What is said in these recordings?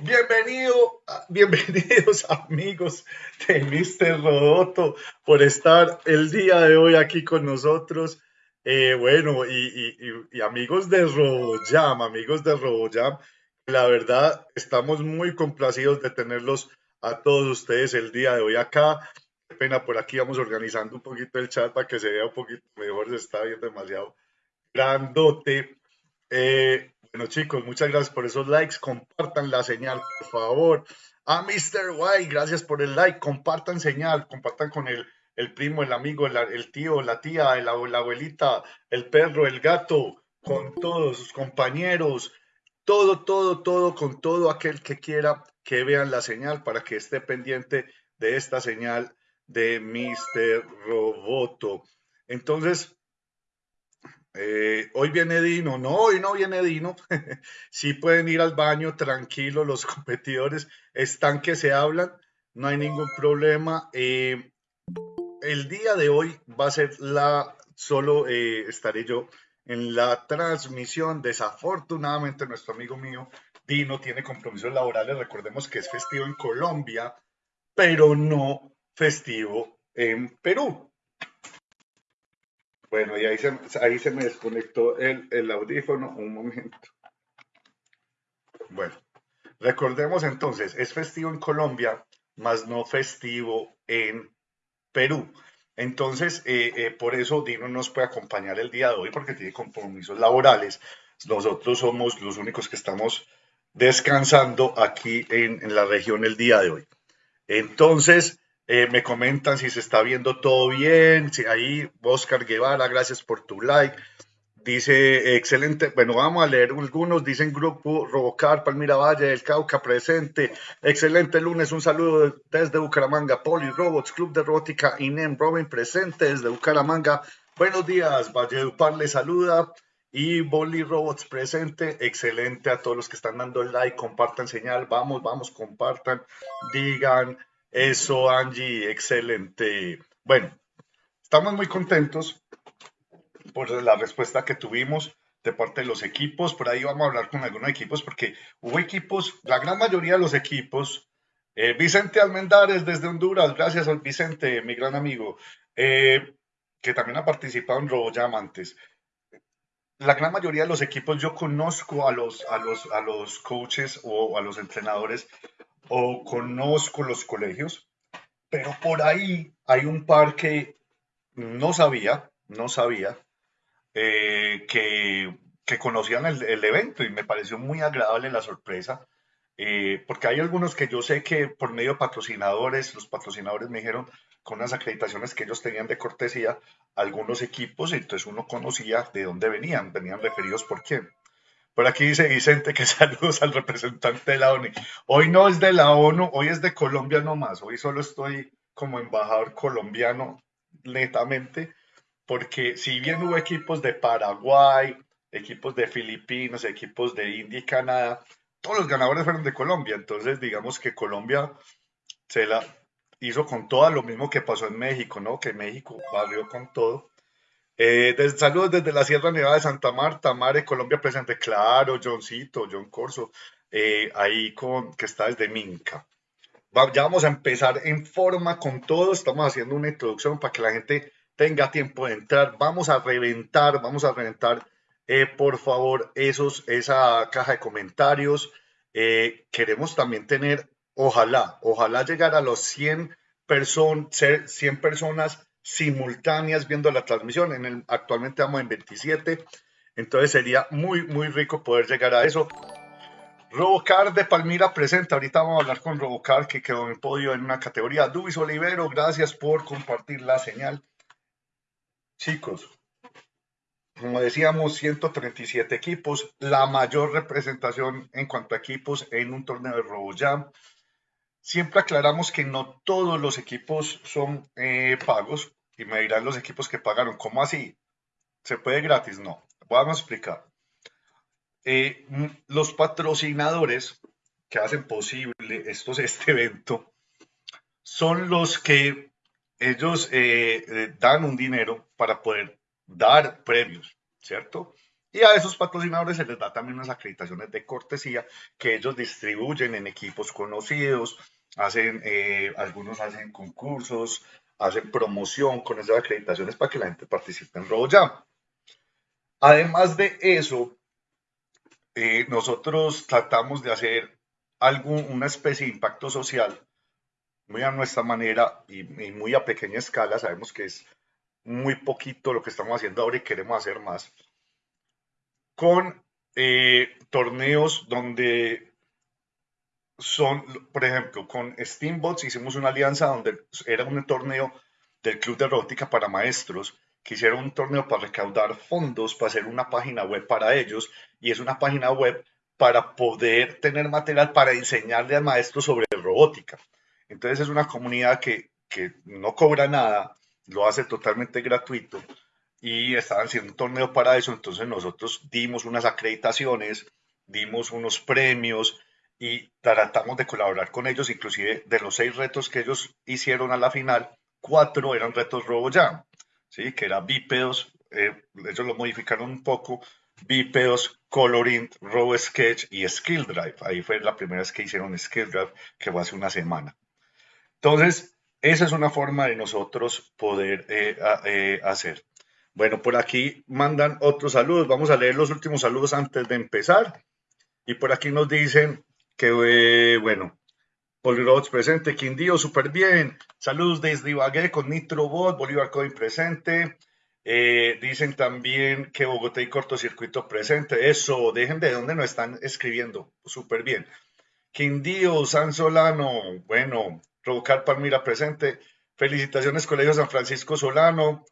Bienvenido, bienvenidos amigos de Mr. Rodoto por estar el día de hoy aquí con nosotros. Eh, bueno, y, amigos de RoboJam, amigos de RoboJam, la verdad estamos muy complacidos de tenerlos a todos ustedes el día de hoy acá. Qué pena, por aquí vamos organizando un poquito el chat para que se vea un poquito mejor, se está viendo demasiado grandote. Eh, bueno, chicos, muchas gracias por esos likes. Compartan la señal, por favor. A Mr. White, gracias por el like. Compartan señal, compartan con el, el primo, el amigo, el, tío, la tía, la abuelita, el perro, el gato, con todos sus compañeros. Todo, todo, todo, con todo aquel que quiera que vean la señal para que esté pendiente de esta señal de Mr. Roboto. Entonces, eh, hoy viene Dino, no, hoy no viene Dino. sí pueden ir al baño tranquilo, los competidores están que se hablan, no hay ningún problema. Eh, el día de hoy va a ser la, solo eh, estaré yo en la transmisión. Desafortunadamente nuestro amigo mío Dino tiene compromisos laborales, recordemos que es festivo en Colombia, pero no festivo en Perú. Bueno, y ahí se, ahí se me desconectó el, el audífono un momento. Bueno, recordemos entonces, es festivo en Colombia, más no festivo en Perú. Entonces, eh, eh, por eso Dino nos puede acompañar el día de hoy porque tiene compromisos laborales. Nosotros somos los únicos que estamos descansando aquí en, en la región el día de hoy. Entonces, eh, me comentan si se está viendo todo bien. Si ahí, Oscar Guevara, gracias por tu like. Dice, excelente, bueno, vamos a leer algunos. Dicen Grupo Robocar, Palmira Valle, del Cauca, presente. Excelente lunes, un saludo desde Bucaramanga. Poli Robots, Club de Robótica, INEM Robin, presente desde Bucaramanga. Buenos días, Valledupar le saluda. Y Boli Robots presente, excelente a todos los que están dando el like, compartan señal, vamos, vamos, compartan, digan, eso, Angie, excelente. Bueno, estamos muy contentos por la respuesta que tuvimos de parte de los equipos. Por ahí vamos a hablar con algunos equipos porque hubo equipos, la gran mayoría de los equipos. Eh, Vicente Almendares desde Honduras, gracias al Vicente, mi gran amigo, eh, que también ha participado en RoboJam antes. La gran mayoría de los equipos yo conozco a los, a los, a los coaches o a los entrenadores o conozco los colegios, pero por ahí hay un par que no sabía, no sabía, eh, que, conocían el, evento y me pareció muy agradable la sorpresa, eh, porque hay algunos que yo sé que por medio de patrocinadores, los patrocinadores me dijeron con las acreditaciones que ellos tenían de cortesía, algunos equipos, entonces uno conocía de dónde venían, venían referidos por quién. Por aquí dice Vicente que saludos al representante de la ONU. Hoy no es de la ONU, hoy es de Colombia nomás. Hoy solo estoy como embajador colombiano netamente, porque si bien hubo equipos de Paraguay, equipos de Filipinas, equipos de India y Canadá, todos los ganadores fueron de Colombia. Entonces, digamos que Colombia se la hizo con todo lo mismo que pasó en México, ¿no? Que México barrió con todo. Eh, saludos desde la Sierra Nevada de Santa Marta, Mare, Colombia presente. Claro, Johncito, John Corso, eh, ahí con, que está desde Minca. ya vamos a empezar en forma con todo. Estamos haciendo una introducción para que la gente tenga tiempo de entrar. Vamos a reventar, vamos a reventar, eh, por favor, esos, esa caja de comentarios. queremos también tener, ojalá, ojalá llegar a los 100 personas, 100 personas simultáneas viendo la transmisión. En el, actualmente vamos en 27, entonces sería muy, muy rico poder llegar a eso. Robocar de Palmira presenta. Ahorita vamos a hablar con Robocar que quedó en podio en una categoría. Dubis Olivero, gracias por compartir la señal. Chicos, como decíamos, 137 equipos, la mayor representación en cuanto a equipos en un torneo de RoboJam. Siempre aclaramos que no todos los equipos son eh, pagos y me dirán los equipos que pagaron, ¿cómo así? ¿Se puede gratis? No. Vamos a explicar. Eh, los patrocinadores que hacen posible estos, este evento son los que ellos eh, dan un dinero para poder dar premios, ¿cierto? Y a esos patrocinadores se les da también unas acreditaciones de cortesía que ellos distribuyen en equipos conocidos, hacen, eh, algunos hacen concursos, hacen promoción con esas acreditaciones para que la gente participe en RoboJam. Además de eso, eh, nosotros tratamos de hacer algún, una especie de impacto social muy a nuestra manera y, muy a pequeña escala. Sabemos que es muy poquito lo que estamos haciendo ahora y queremos hacer más. Con eh, torneos donde son, por ejemplo, con Steambots hicimos una alianza donde era un torneo del Club de Robótica para Maestros, que hicieron un torneo para recaudar fondos, para hacer una página web para ellos, y es una página web para poder tener material para enseñarle al maestro sobre robótica. Entonces es una comunidad que, que no cobra nada, lo hace totalmente gratuito y estaban haciendo un torneo para eso, entonces nosotros dimos unas acreditaciones, dimos unos premios y tratamos de colaborar con ellos, inclusive de los seis retos que ellos hicieron a la final, cuatro eran retos RoboJam, ¿sí? que eran bípedos, eh, ellos lo modificaron un poco, bípedos, coloring, RoboSketch y Skill Drive. Ahí fue la primera vez que hicieron Skill Drive, que fue hace una semana. Entonces, esa es una forma de nosotros poder eh, eh, hacer. Bueno, por aquí mandan otros saludos. Vamos a leer los últimos saludos antes de empezar. Y por aquí nos dicen que, eh, bueno, Polirobots presente, Quindío, súper bien. Saludos desde Ibagué con Nitrobot, Bolívar Coin presente. dicen también que Bogotá y cortocircuito presente. Eso, dejen de dónde nos están escribiendo. Súper bien. Quindío, San Solano, bueno, Provocar Palmira presente. Felicitaciones, Colegio San Francisco Solano.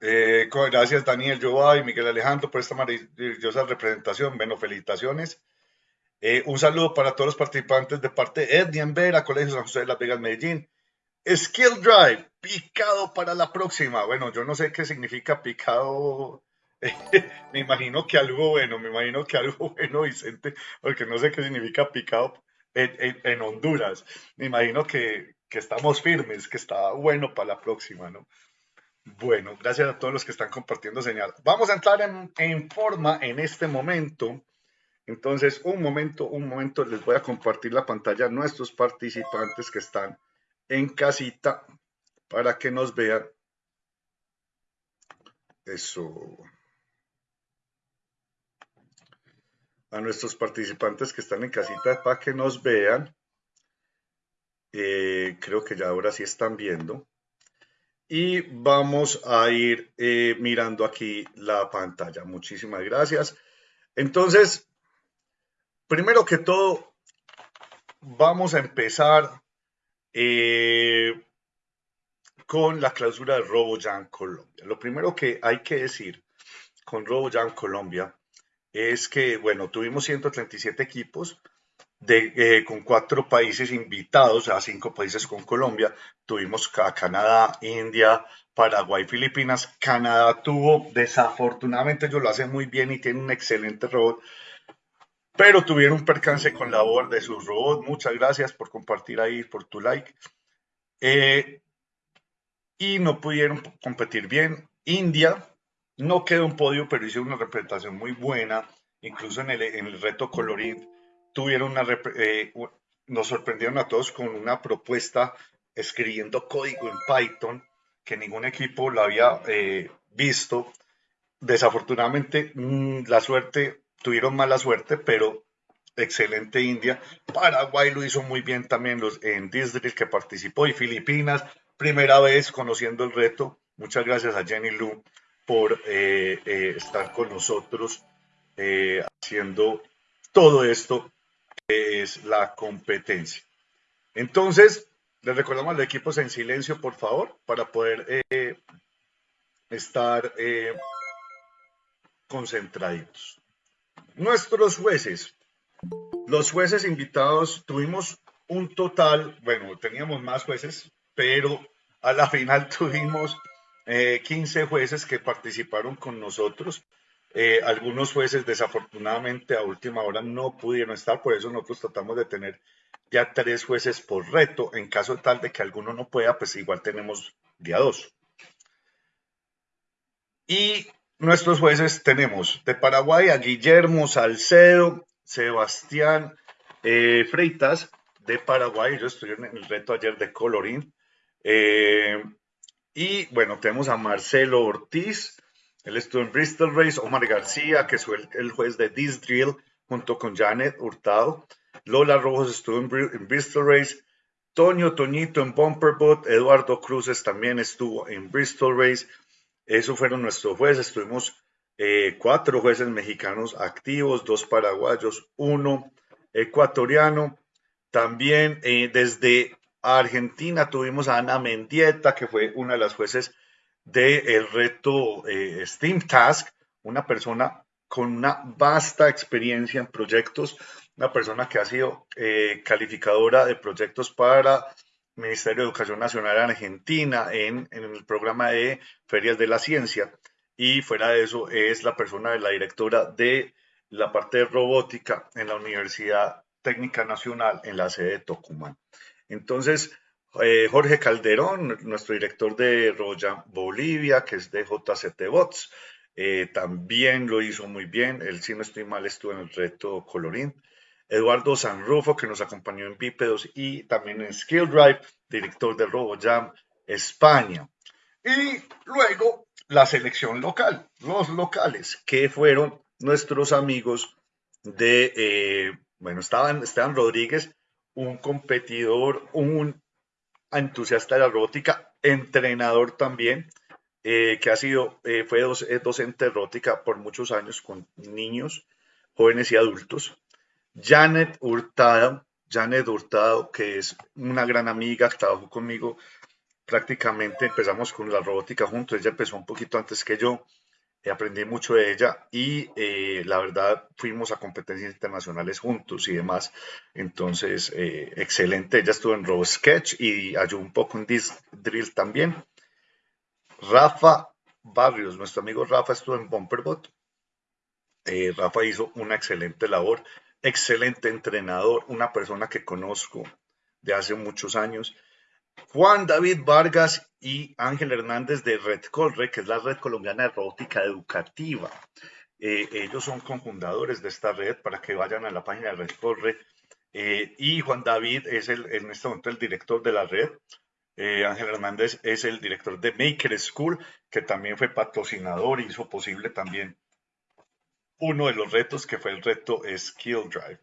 Eh, gracias, Daniel Joa y Miguel Alejandro, por esta maravillosa representación. Bueno, felicitaciones. Eh, un saludo para todos los participantes de parte de Edney Vera, Colegio San José de Las Vegas, Medellín. Skill Drive, picado para la próxima. Bueno, yo no sé qué significa picado. me imagino que algo bueno, me imagino que algo bueno, Vicente, porque no sé qué significa picado en, Honduras. Me imagino que, estamos firmes, que está bueno para la próxima, ¿no? Bueno, gracias a todos los que están compartiendo señal. Vamos a entrar en, en, forma en este momento. Entonces, un momento, un momento, les voy a compartir la pantalla a nuestros participantes que están en casita para que nos vean. Eso. a nuestros participantes que están en casita para que nos vean. Eh, creo que ya ahora sí están viendo. Y vamos a ir eh, mirando aquí la pantalla. Muchísimas gracias. Entonces, primero que todo, vamos a empezar eh, con la clausura de RoboJam Colombia. Lo primero que hay que decir con RoboJam Colombia es que, bueno, tuvimos 137 equipos de, eh, con cuatro países invitados, a cinco países con Colombia. Tuvimos a Canadá, India, Paraguay, Filipinas. Canadá tuvo, desafortunadamente ellos lo hacen muy bien y tienen un excelente robot, pero tuvieron un percance con la labor de sus robots. Muchas gracias por compartir ahí, por tu like. Eh, y no pudieron competir bien. India no quedó un podio, pero hizo una representación muy buena. Incluso en el, reto Colorit tuvieron una, eh, nos sorprendieron a todos con una propuesta escribiendo código en Python que ningún equipo lo había eh, visto. Desafortunadamente, mm, la suerte, tuvieron mala suerte, pero excelente India. Paraguay lo hizo muy bien también los, en Disney que participó y Filipinas, primera vez conociendo el reto. Muchas gracias a Jenny Lu por eh, eh, estar con nosotros eh, haciendo todo esto que es la competencia. Entonces, les recordamos a los equipos en silencio, por favor, para poder estar concentrados. Nuestros jueces, los jueces invitados, tuvimos un total, bueno, teníamos más jueces, pero a la final tuvimos 15 eh, jueces que participaron con nosotros. Eh, algunos jueces desafortunadamente a última hora no pudieron estar, por eso nosotros tratamos de tener ya tres jueces por reto. En caso tal de que alguno no pueda, pues igual tenemos día dos. Y nuestros jueces tenemos de Paraguay a Guillermo Salcedo, Sebastián eh, Freitas de Paraguay. Yo estoy en el reto ayer de colorín. Eh, y bueno, tenemos a Marcelo Ortiz, él estuvo en Bristol Race, Omar García, que fue el, juez de This Drill, junto con Janet Hurtado. Lola Rojos estuvo en, Bristol Race. Toño Toñito en Bumperbot. Eduardo Cruces también estuvo en Bristol Race. Esos fueron nuestros jueces. Tuvimos eh, cuatro jueces mexicanos activos, dos paraguayos, uno ecuatoriano. También eh, desde Argentina tuvimos a Ana Mendieta, que fue una de las jueces del reto eh, Steam Task, una persona con una vasta experiencia en proyectos, una persona que ha sido calificadora de proyectos para Ministerio de Educación Nacional en Argentina en, en, el programa de Ferias de la Ciencia y fuera de eso es la persona de la directora de la parte de robótica en la Universidad Técnica Nacional en la sede de Tucumán. Entonces, eh, Jorge Calderón, nuestro director de Roya Bolivia, que es de JCT Bots, eh, también lo hizo muy bien. Él, si no estoy mal, estuvo en el reto Colorín. Eduardo Sanrufo, que nos acompañó en Bípedos y también en Skill Drive, director de RoboJam España. Y luego la selección local, los locales, que fueron nuestros amigos de, eh, bueno, estaban Esteban Rodríguez, un competidor, un entusiasta de la robótica, entrenador también, eh, que ha sido, eh, fue docente de robótica por muchos años con niños, jóvenes y adultos. Janet Hurtado, Janet Hurtado, que es una gran amiga, trabajó conmigo prácticamente, empezamos con la robótica juntos, ella empezó un poquito antes que yo, aprendí mucho de ella y eh, la verdad fuimos a competencias internacionales juntos y demás. Entonces, eh, excelente. Ella estuvo en RoboSketch y ayudó un poco en Drill también. Rafa Barrios, nuestro amigo Rafa estuvo en Bumperbot. Eh, Rafa hizo una excelente labor, excelente entrenador, una persona que conozco de hace muchos años Juan David Vargas y Ángel Hernández de Red Colre, que es la red colombiana de robótica educativa. Eh, ellos son cofundadores de esta red para que vayan a la página de Red Colre. Eh, y Juan David es el, en este momento el director de la red. Eh, Ángel Hernández es el director de Maker School, que también fue patrocinador hizo posible también uno de los retos que fue el reto Skill Drive.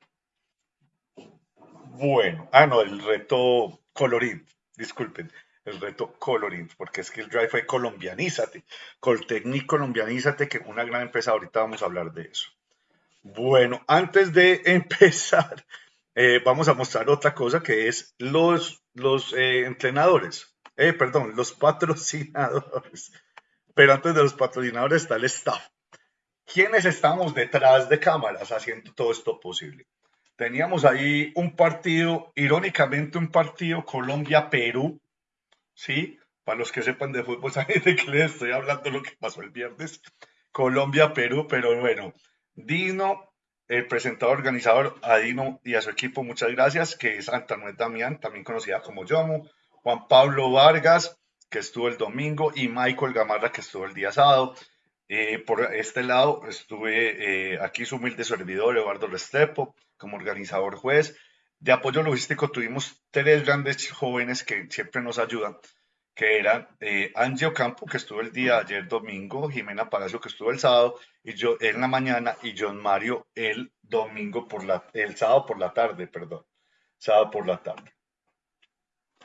Bueno, ah, no, el reto Colorín disculpen, el reto Coloring, porque Skill Drive fue colombianízate, Coltecnic colombianízate, que una gran empresa, ahorita vamos a hablar de eso. Bueno, antes de empezar, eh, vamos a mostrar otra cosa que es los, los eh, entrenadores, eh, perdón, los patrocinadores. Pero antes de los patrocinadores está el staff. ¿Quiénes estamos detrás de cámaras haciendo todo esto posible? teníamos ahí un partido, irónicamente un partido Colombia-Perú, ¿sí? Para los que sepan de fútbol, saben de qué les estoy hablando lo que pasó el viernes. Colombia-Perú, pero bueno, Dino, el presentador organizador, a Dino y a su equipo, muchas gracias, que es Antanuel Damián, también conocida como Yomo, Juan Pablo Vargas, que estuvo el domingo, y Michael Gamarra, que estuvo el día sábado. Eh, por este lado estuve eh, aquí su humilde servidor Eduardo Restrepo como organizador juez. De apoyo logístico tuvimos tres grandes jóvenes que siempre nos ayudan, que eran eh, Angie Ocampo, que estuvo el día ayer domingo, Jimena Palacio, que estuvo el sábado, y yo en la mañana, y John Mario el domingo por la, el sábado por la tarde, perdón, sábado por la tarde.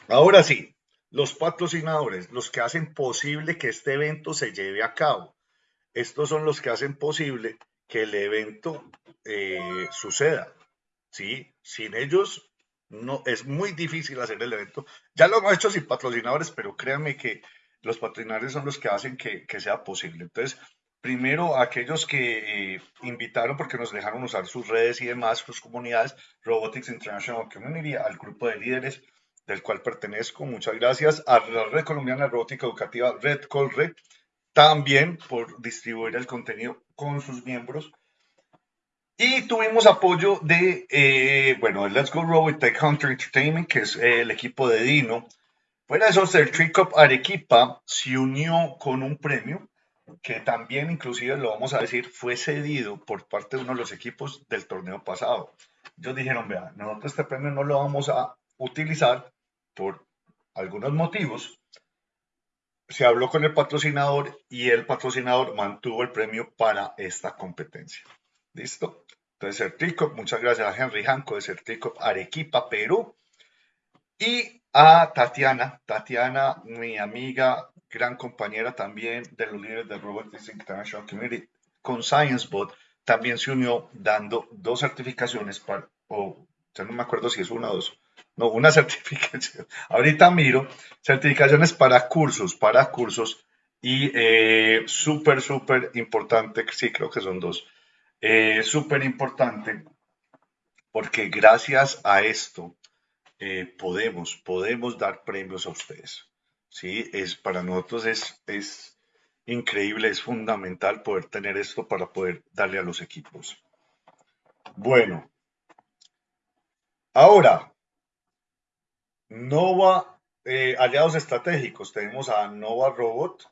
Ahora sí, los patrocinadores, los que hacen posible que este evento se lleve a cabo. Estos son los que hacen posible que el evento eh, suceda. ¿sí? Sin ellos no, es muy difícil hacer el evento. Ya lo hemos hecho sin patrocinadores, pero créanme que los patrocinadores son los que hacen que, sea posible. Entonces, primero aquellos que eh, invitaron porque nos dejaron usar sus redes y demás, sus comunidades, Robotics International Community, al grupo de líderes del cual pertenezco. Muchas gracias a la Red Colombiana Robótica Educativa, Red Colre, también por distribuir el contenido con sus miembros. Y tuvimos apoyo de, eh, bueno, Let's Go Robot Tech Hunter Entertainment, que es eh, el equipo de Dino. Fuera de eso, el Trick Up Arequipa se unió con un premio que también inclusive lo vamos a decir, fue cedido por parte de uno de los equipos del torneo pasado. Ellos dijeron, vea, nosotros este premio no lo vamos a utilizar por algunos motivos. Se habló con el patrocinador y el patrocinador mantuvo el premio para esta competencia. ¿Listo? Entonces, Certico, muchas gracias a Henry Hanco de Certico Arequipa, Perú. Y a Tatiana, Tatiana, mi amiga, gran compañera también de los líderes de Robotics International Community con ScienceBot, también se unió dando dos certificaciones o ya no me acuerdo si es una o dos, no, una certificación, ahorita miro, certificaciones para cursos, para cursos y eh, súper, súper importante, sí, creo que son dos, eh, súper importante porque gracias a esto eh, podemos, podemos dar premios a ustedes. ¿sí? Es, para nosotros es, es increíble, es fundamental poder tener esto para poder darle a los equipos. Bueno, ahora, Nova, eh, aliados estratégicos, tenemos a Nova Robot,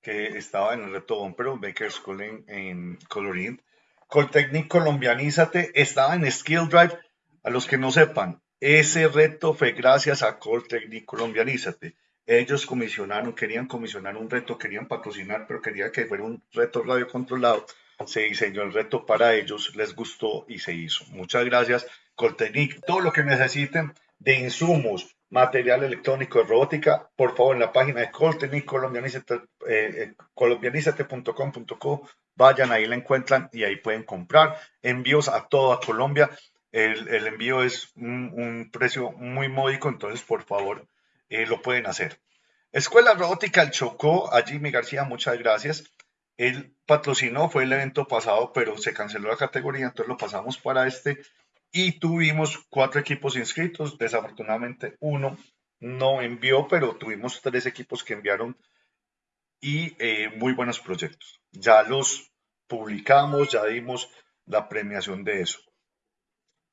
que estaba en el reto pero Baker School en, en Colorín. Coltecnic Colombianízate estaba en Skill Drive. A los que no sepan, ese reto fue gracias a Coltecnic Colombianízate. Ellos comisionaron, querían comisionar un reto, querían patrocinar, pero querían que fuera un reto radio controlado. Se diseñó el reto para ellos, les gustó y se hizo. Muchas gracias, Coltecnic. Todo lo que necesiten de insumos, material electrónico de robótica, por favor, en la página de Coltecnic, colombianizate.com.co, eh, vayan, ahí la encuentran y ahí pueden comprar. Envíos a toda Colombia. El, envío es un, un precio muy módico, entonces, por favor, eh, lo pueden hacer. Escuela Robótica El Chocó, a Jimmy García, muchas gracias. Él patrocinó, fue el evento pasado, pero se canceló la categoría, entonces lo pasamos para este. Y tuvimos cuatro equipos inscritos, desafortunadamente uno no envió, pero tuvimos tres equipos que enviaron y eh, muy buenos proyectos. Ya los publicamos, ya dimos la premiación de eso.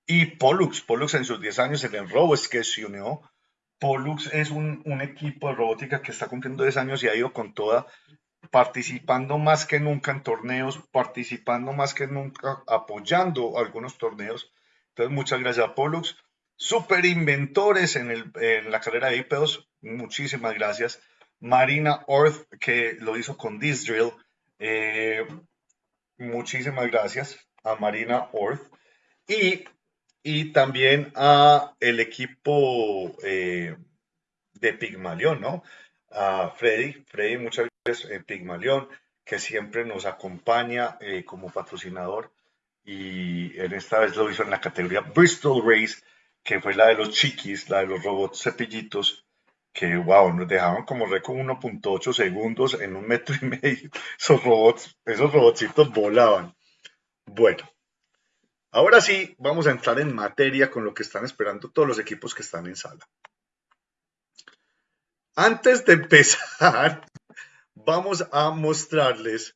Y Pollux, Pollux en sus 10 años, el enrobo es que se unió Pollux es un, equipo de robótica que está cumpliendo 10 años y ha ido con toda, participando más que nunca en torneos, participando más que nunca, apoyando algunos torneos. Entonces, muchas gracias a Pollux. Super inventores en, la carrera de IPEOS, muchísimas gracias. Marina Orth, que lo hizo con This Drill, eh, muchísimas gracias a Marina Orth. Y y también a el equipo eh, de Pigmalión, ¿no? A Freddy, Freddy muchas gracias en Pigmalión, que siempre nos acompaña eh, como patrocinador y en esta vez lo hizo en la categoría Bristol Race, que fue la de los chiquis, la de los robots cepillitos, que wow, nos dejaban como récord 1.8 segundos en un metro y medio. Esos robots, esos robotcitos volaban. Bueno, Ahora sí, vamos a entrar en materia con lo que están esperando todos los equipos que están en sala. Antes de empezar, vamos a mostrarles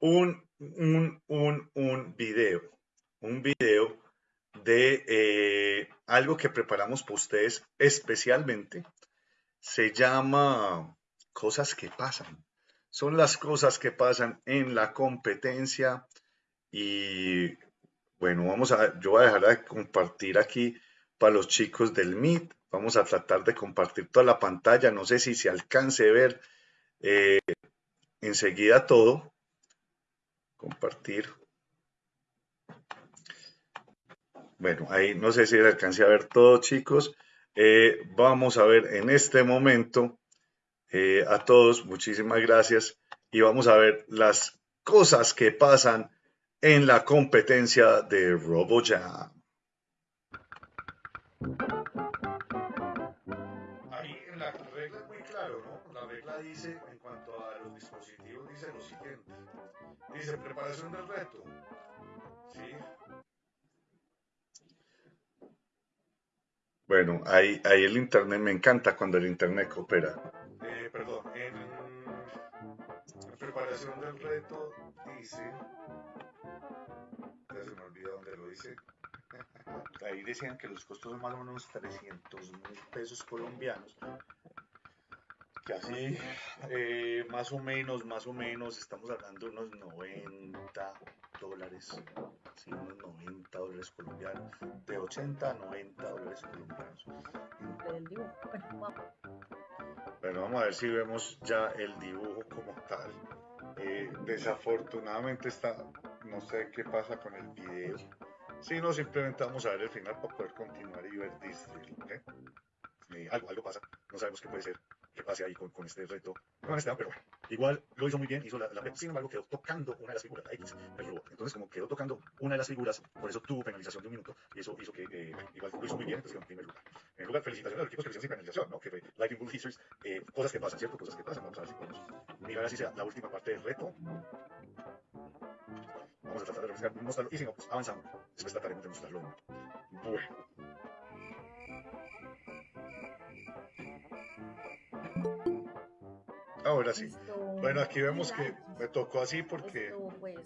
un, un, un, video, un video de eh, algo que preparamos para ustedes especialmente. Se llama Cosas que pasan. Son las cosas que pasan en la competencia y bueno, vamos a, yo voy a dejar de compartir aquí para los chicos del Meet. Vamos a tratar de compartir toda la pantalla. No sé si se alcance a ver eh, enseguida todo. Compartir. Bueno, ahí no sé si se alcance a ver todo, chicos. Eh, vamos a ver en este momento eh, a todos, muchísimas gracias. Y vamos a ver las cosas que pasan en la competencia de RoboJam. Ahí en la regla es muy claro, ¿no? La regla dice, en cuanto a dice lo siguiente. Dice preparación del reto. ¿Sí? Bueno, ahí, ahí el internet, me encanta cuando el internet coopera. Eh, perdón, en preparación del reto dice se me olvidó dónde lo dice. Ahí decían que los costos son más o menos 300 mil pesos colombianos. Que así, eh, más o menos, más o menos, estamos hablando de unos 90 dólares, sí, unos 90 dólares colombianos, de 80 a 90 dólares colombianos. Bueno, vamos a ver si vemos ya el dibujo como tal. Eh, desafortunadamente está, no sé qué pasa con el video. Si no, simplemente vamos a ver el final para poder continuar y ver District. Eh, algo, algo pasa, no sabemos qué puede ser que pase ahí con, con este reto. No este, pero bueno, igual lo hizo muy bien, hizo la, la sin embargo quedó tocando una de las figuras, el robot. Entonces, como quedó tocando una de las figuras, por eso tuvo penalización de un minuto, y eso hizo que eh, igual lo hizo muy bien, entonces quedó en primer lugar. En primer lugar, felicitaciones a los equipos que le hicieron sin penalización, ¿no? Que fue Lightning Bull Features, eh, cosas que pasan, ¿cierto? Cosas que pasan. Vamos a ver si podemos mirar así sea la última parte del reto. Vamos a tratar de mostrarlo, y si no, pues avanzamos. Después trataremos de mostrarlo. Bueno. Ahora sí. Bueno, aquí vemos que me tocó así porque pues,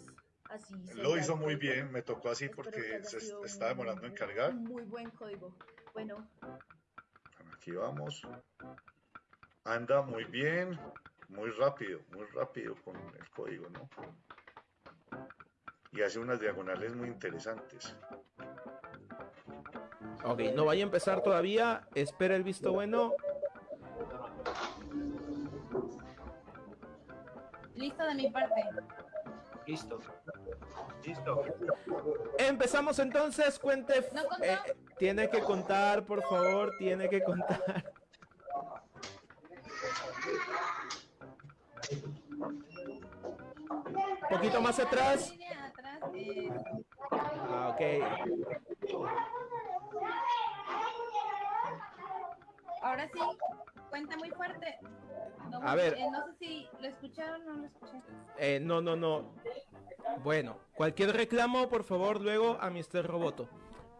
lo hizo muy bien, me tocó así porque se está demorando en cargar. Muy buen código. Bueno. Aquí vamos. Anda muy bien, muy rápido, muy rápido con el código, ¿no? Y hace unas diagonales muy interesantes. Ok, no vaya a empezar todavía. Espera el visto bueno. De mi parte. Listo. Listo. Empezamos entonces, cuente. Eh, tiene que contar, por favor, tiene que contar. poquito más atrás. Ah, ok. Ahora sí, cuenta muy fuerte. A ver. Eh, no sé si lo escucharon o no lo escuché. Eh, no, no, no. Bueno, cualquier reclamo, por favor, luego a Mr. Roboto.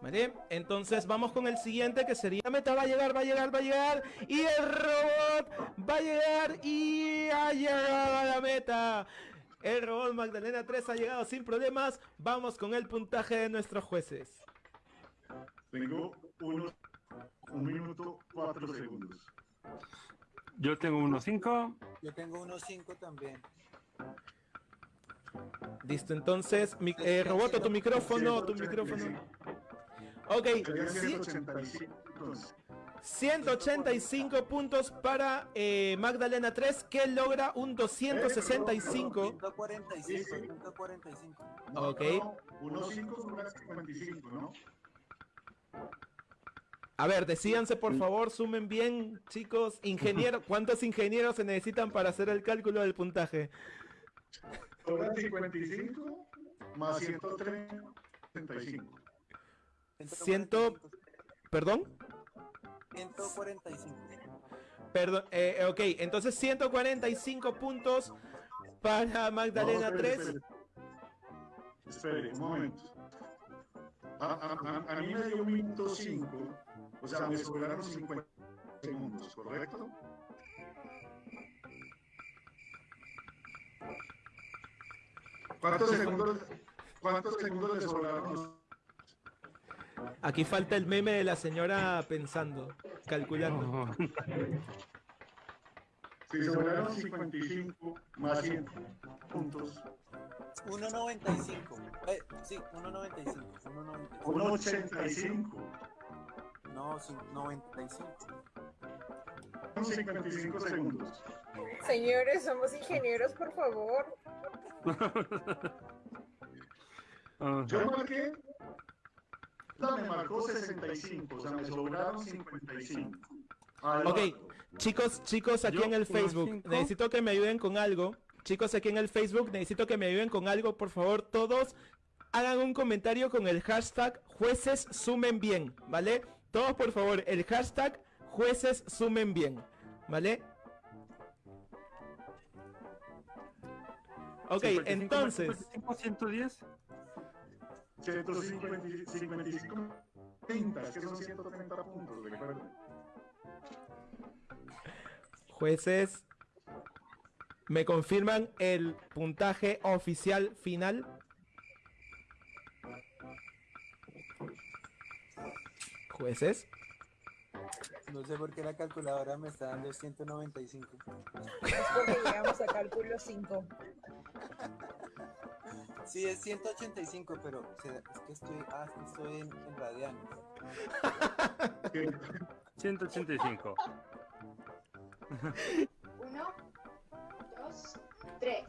¿Vale? Entonces vamos con el siguiente que sería meta va a llegar, va a llegar, va a llegar y el robot va a llegar y ha llegado a la meta. El robot Magdalena 3 ha llegado sin problemas. Vamos con el puntaje de nuestros jueces. Tengo uno, un minuto, cuatro segundos. Yo tengo 1.5. Yo tengo 1.5 también. Listo, entonces, mi, eh, Roboto, tu micrófono, tu micrófono. Ok, 185 puntos para eh, Magdalena 3, que logra un 265. 145, 145. Ok. 1.5 ¿no? A ver, decíanse por favor, sumen bien, chicos. Ingeniero, ¿cuántos ingenieros se necesitan para hacer el cálculo del puntaje? 55 más 135. Ciento... ¿Perdón? 145. Perdón, eh, ok, entonces 145 puntos para Magdalena no, 3. Espere, un momento. A, a, a, mí me dio un minuto 5, o sea, me sobraron 50 segundos, ¿correcto? ¿Cuántos segundos, cuántos segundos le sobraron? Aquí falta el meme de la señora pensando, calculando. Si sobraron 55 más 100 puntos. 1.95. Eh, sí, 1.95. 1.85. No, sí, 95. 55 segundos. Señores, somos ingenieros, por favor. Yo marqué. Me marcó 65, o sea, me sobraron 55. Ok, chicos, chicos, aquí en el Facebook, necesito que me ayuden con algo. Chicos, aquí en el Facebook, necesito que me ayuden con algo, por favor, todos hagan un comentario con el hashtag jueces sumen bien, ¿vale? Todos, por favor, el hashtag jueces sumen bien, ¿vale? Ok, entonces... 110. 155, 30, es que son 130 puntos, recuerden. Jueces, ¿me confirman el puntaje oficial final? Jueces. No sé por qué la calculadora me está dando 195. Es porque llegamos a cálculo 5. Sí, es 185, pero se- es que estoy, ah, estoy en, en radianes. 185. Uno, dos, tres.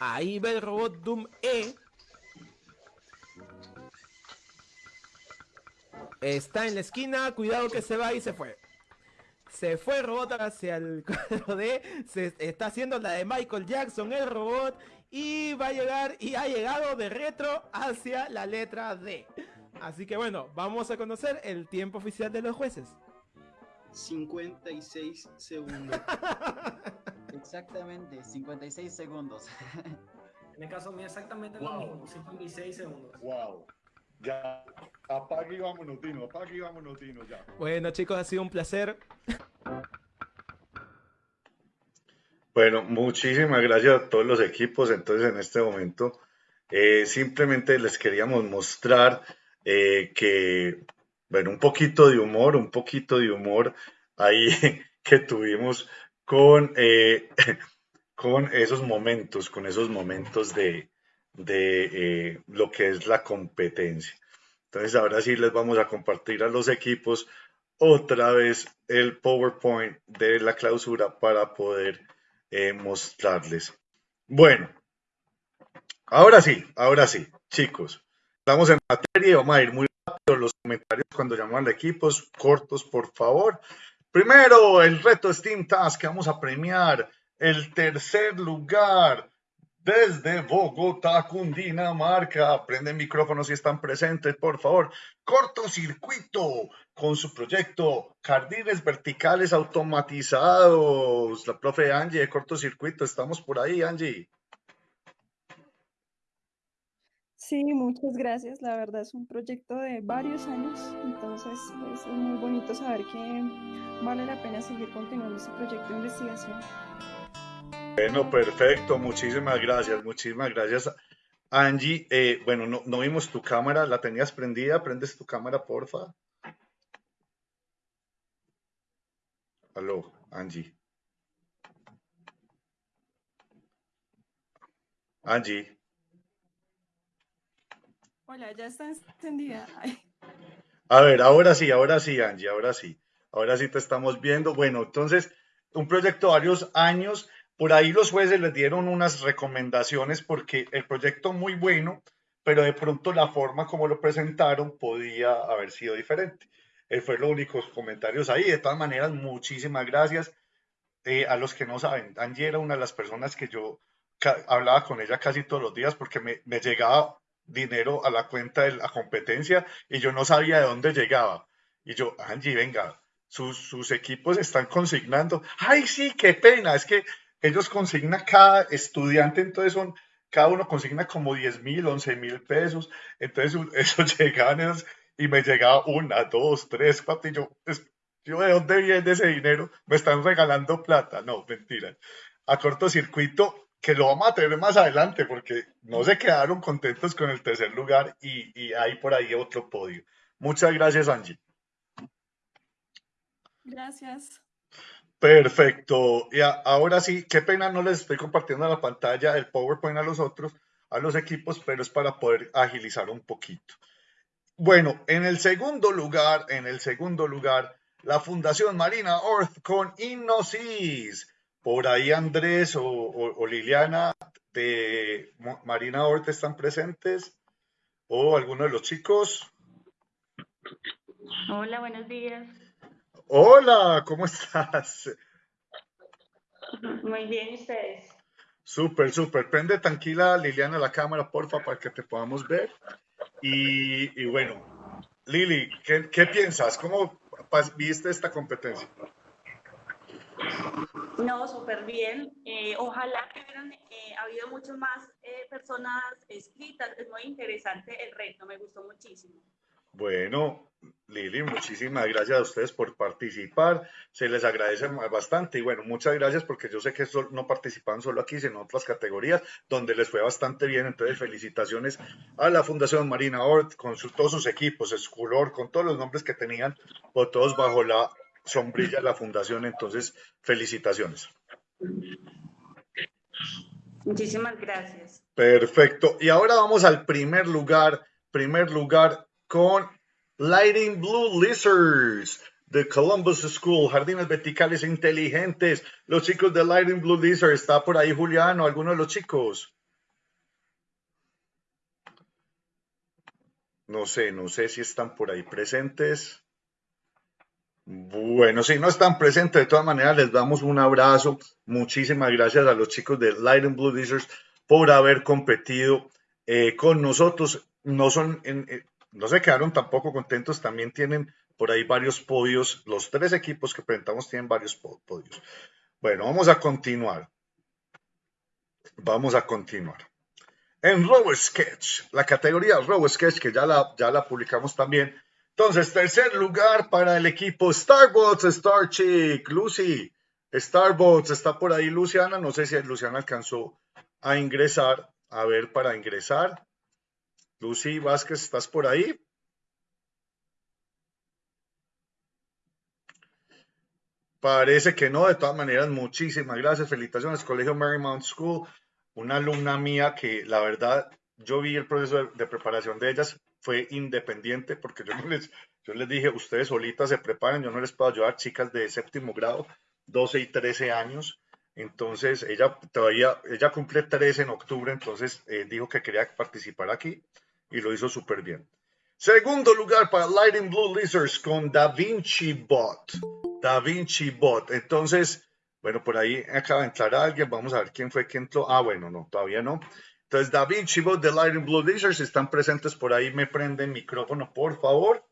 Ahí va el robot Doom E. Está en la esquina, cuidado que se va y se fue. Se fue el robot hacia el cuadro D. Se está haciendo la de Michael Jackson, el robot. Y va a llegar y ha llegado de retro hacia la letra D. Así que bueno, vamos a conocer el tiempo oficial de los jueces. 56 segundos. Exactamente, 56 segundos. En el caso mío exactamente Wow. lo mismo, 56 segundos. Wow. Ya. Apague y vámonos, Dino. Apague y vámonos, Dino, ya. Bueno chicos, ha sido un placer. Bueno, muchísimas gracias a todos los equipos. Entonces, en este momento, eh, simplemente les queríamos mostrar eh, que, bueno, un poquito de humor, un poquito de humor ahí que tuvimos con, eh, con esos momentos, con esos momentos de, de eh, lo que es la competencia. Entonces, ahora sí les vamos a compartir a los equipos otra vez el PowerPoint de la clausura para poder mostrarles. Bueno, ahora sí, ahora sí, chicos, estamos en materia vamos a ir muy rápido los comentarios cuando llaman a equipos, cortos, por favor. Primero, el reto Steam Task vamos a premiar el tercer lugar desde Bogotá, Cundinamarca. Prenden micrófonos si están presentes, por favor. Cortocircuito con su proyecto Jardines Verticales Automatizados. La profe Angie de Cortocircuito, estamos por ahí, Angie. Sí, muchas gracias. La verdad es un proyecto de varios años, entonces es muy bonito saber que vale la pena seguir continuando este proyecto de investigación. Bueno, perfecto, muchísimas gracias, muchísimas gracias. Angie, eh, bueno, no, no vimos tu cámara, ¿la tenías prendida? ¿Prendes tu cámara, porfa? Aló, Angie. Angie. Hola, ya está encendida. Ay, A ver, ahora sí, ahora sí, Angie, ahora sí. Ahora sí te estamos viendo. Bueno, entonces, un proyecto de varios años. Por ahí los jueces les dieron unas recomendaciones porque el proyecto muy bueno, pero de pronto la forma como lo presentaron podía haber sido diferente. Eh, fue los únicos comentarios ahí. De todas maneras, muchísimas gracias. Eh, a los que no saben, Angie era una de las personas que yo hablaba con ella casi todos los días porque me, me llegaba dinero a la cuenta de la competencia y yo no sabía de dónde llegaba. Y yo, Angie, venga, sus, sus equipos están consignando. Ay, sí, qué pena, es que ellos consignan cada estudiante, entonces son, cada uno consigna como 10 mil, 11 mil pesos. Entonces esos llegaban esos, y me llegaba una, dos, tres, cuatro, y yo, yo, ¿de dónde viene ese dinero? Me están regalando plata. No, mentira. A cortocircuito, que lo vamos a tener más adelante, porque no se quedaron contentos con el tercer lugar y, y hay por ahí otro podio. Muchas gracias, Angie. gracias. Perfecto. Y a- ahora sí, qué pena no les estoy compartiendo la pantalla el PowerPoint a los otros, a los equipos, pero es para poder agilizar un poquito. Bueno, en el segundo lugar, en el segundo lugar, la Fundación Marina Earth con Innosis. Por ahí Andrés o, o- o Liliana de Marina Earth están presentes. O alguno de los chicos. Hola, buenos días. Hola, ¿cómo estás? Muy bien, ¿y ustedes? Súper, súper. Prende tranquila, Liliana, la cámara, porfa, para que te podamos ver. Y, y bueno, Lili, ¿qué, qué piensas? ¿Cómo viste esta competencia? No, súper bien. Eh, ojalá que hubieran eh, habido mucho más eh, personas escritas. Es muy interesante el reto, me gustó muchísimo. Bueno, Lili, muchísimas gracias a ustedes por participar. Se les agradece bastante y bueno, muchas gracias porque yo sé que no participan solo aquí, sino en otras categorías donde les fue bastante bien. Entonces, felicitaciones a la Fundación Marina Ort con su- todos sus equipos, Esculor, con todos los nombres que tenían, o todos bajo la sombrilla la Fundación. Entonces, felicitaciones. Muchísimas gracias. Perfecto. Y ahora vamos al primer lugar, primer lugar con Lighting Blue Lizards de Columbus School, Jardines Verticales Inteligentes. Los chicos de Lighting Blue Lizards, ¿está por ahí Julián o alguno de los chicos? No sé, no sé si están por ahí presentes. Bueno, si no están presentes, de todas maneras les damos un abrazo. Muchísimas gracias a los chicos de Lighting Blue Lizards por haber competido eh, con nosotros. No eh, no se quedaron tampoco contentos, también tienen por ahí varios podios. Los tres equipos que presentamos tienen varios po- podios. Bueno, vamos a continuar. Vamos a continuar. En Robo Sketch, la categoría Robo Sketch, que ya la, ya la publicamos también. Entonces, tercer lugar para el equipo Starbots, Star Chick, Lucy. Starbots, está por ahí Luciana. No sé si Luciana alcanzó a ingresar. A ver, para ingresar. Lucy Vázquez, ¿estás por ahí? Parece que no, de todas maneras, muchísimas gracias. Felicitaciones, Colegio Marymount School, una alumna mía que la verdad, yo vi el proceso de preparación de ellas, fue independiente porque yo no les, yo les dije, ustedes solitas se preparan, yo no les puedo ayudar, chicas de séptimo grado, 12 y 13 años. Entonces, ella todavía, ella cumple 13 en octubre, entonces eh, dijo que quería participar aquí y lo hizo súper bien. Segundo lugar para Lighting Blue Lizards con Da Vinci Bot. Da Vinci Bot. Entonces, bueno, por ahí acaba de entrar alguien. Vamos a ver quién fue que entró. Ah, bueno, no, todavía no. Entonces, Da Vinci Bot de Lighting Blue Lizards están presentes por ahí. Me prenden micrófono, por favor.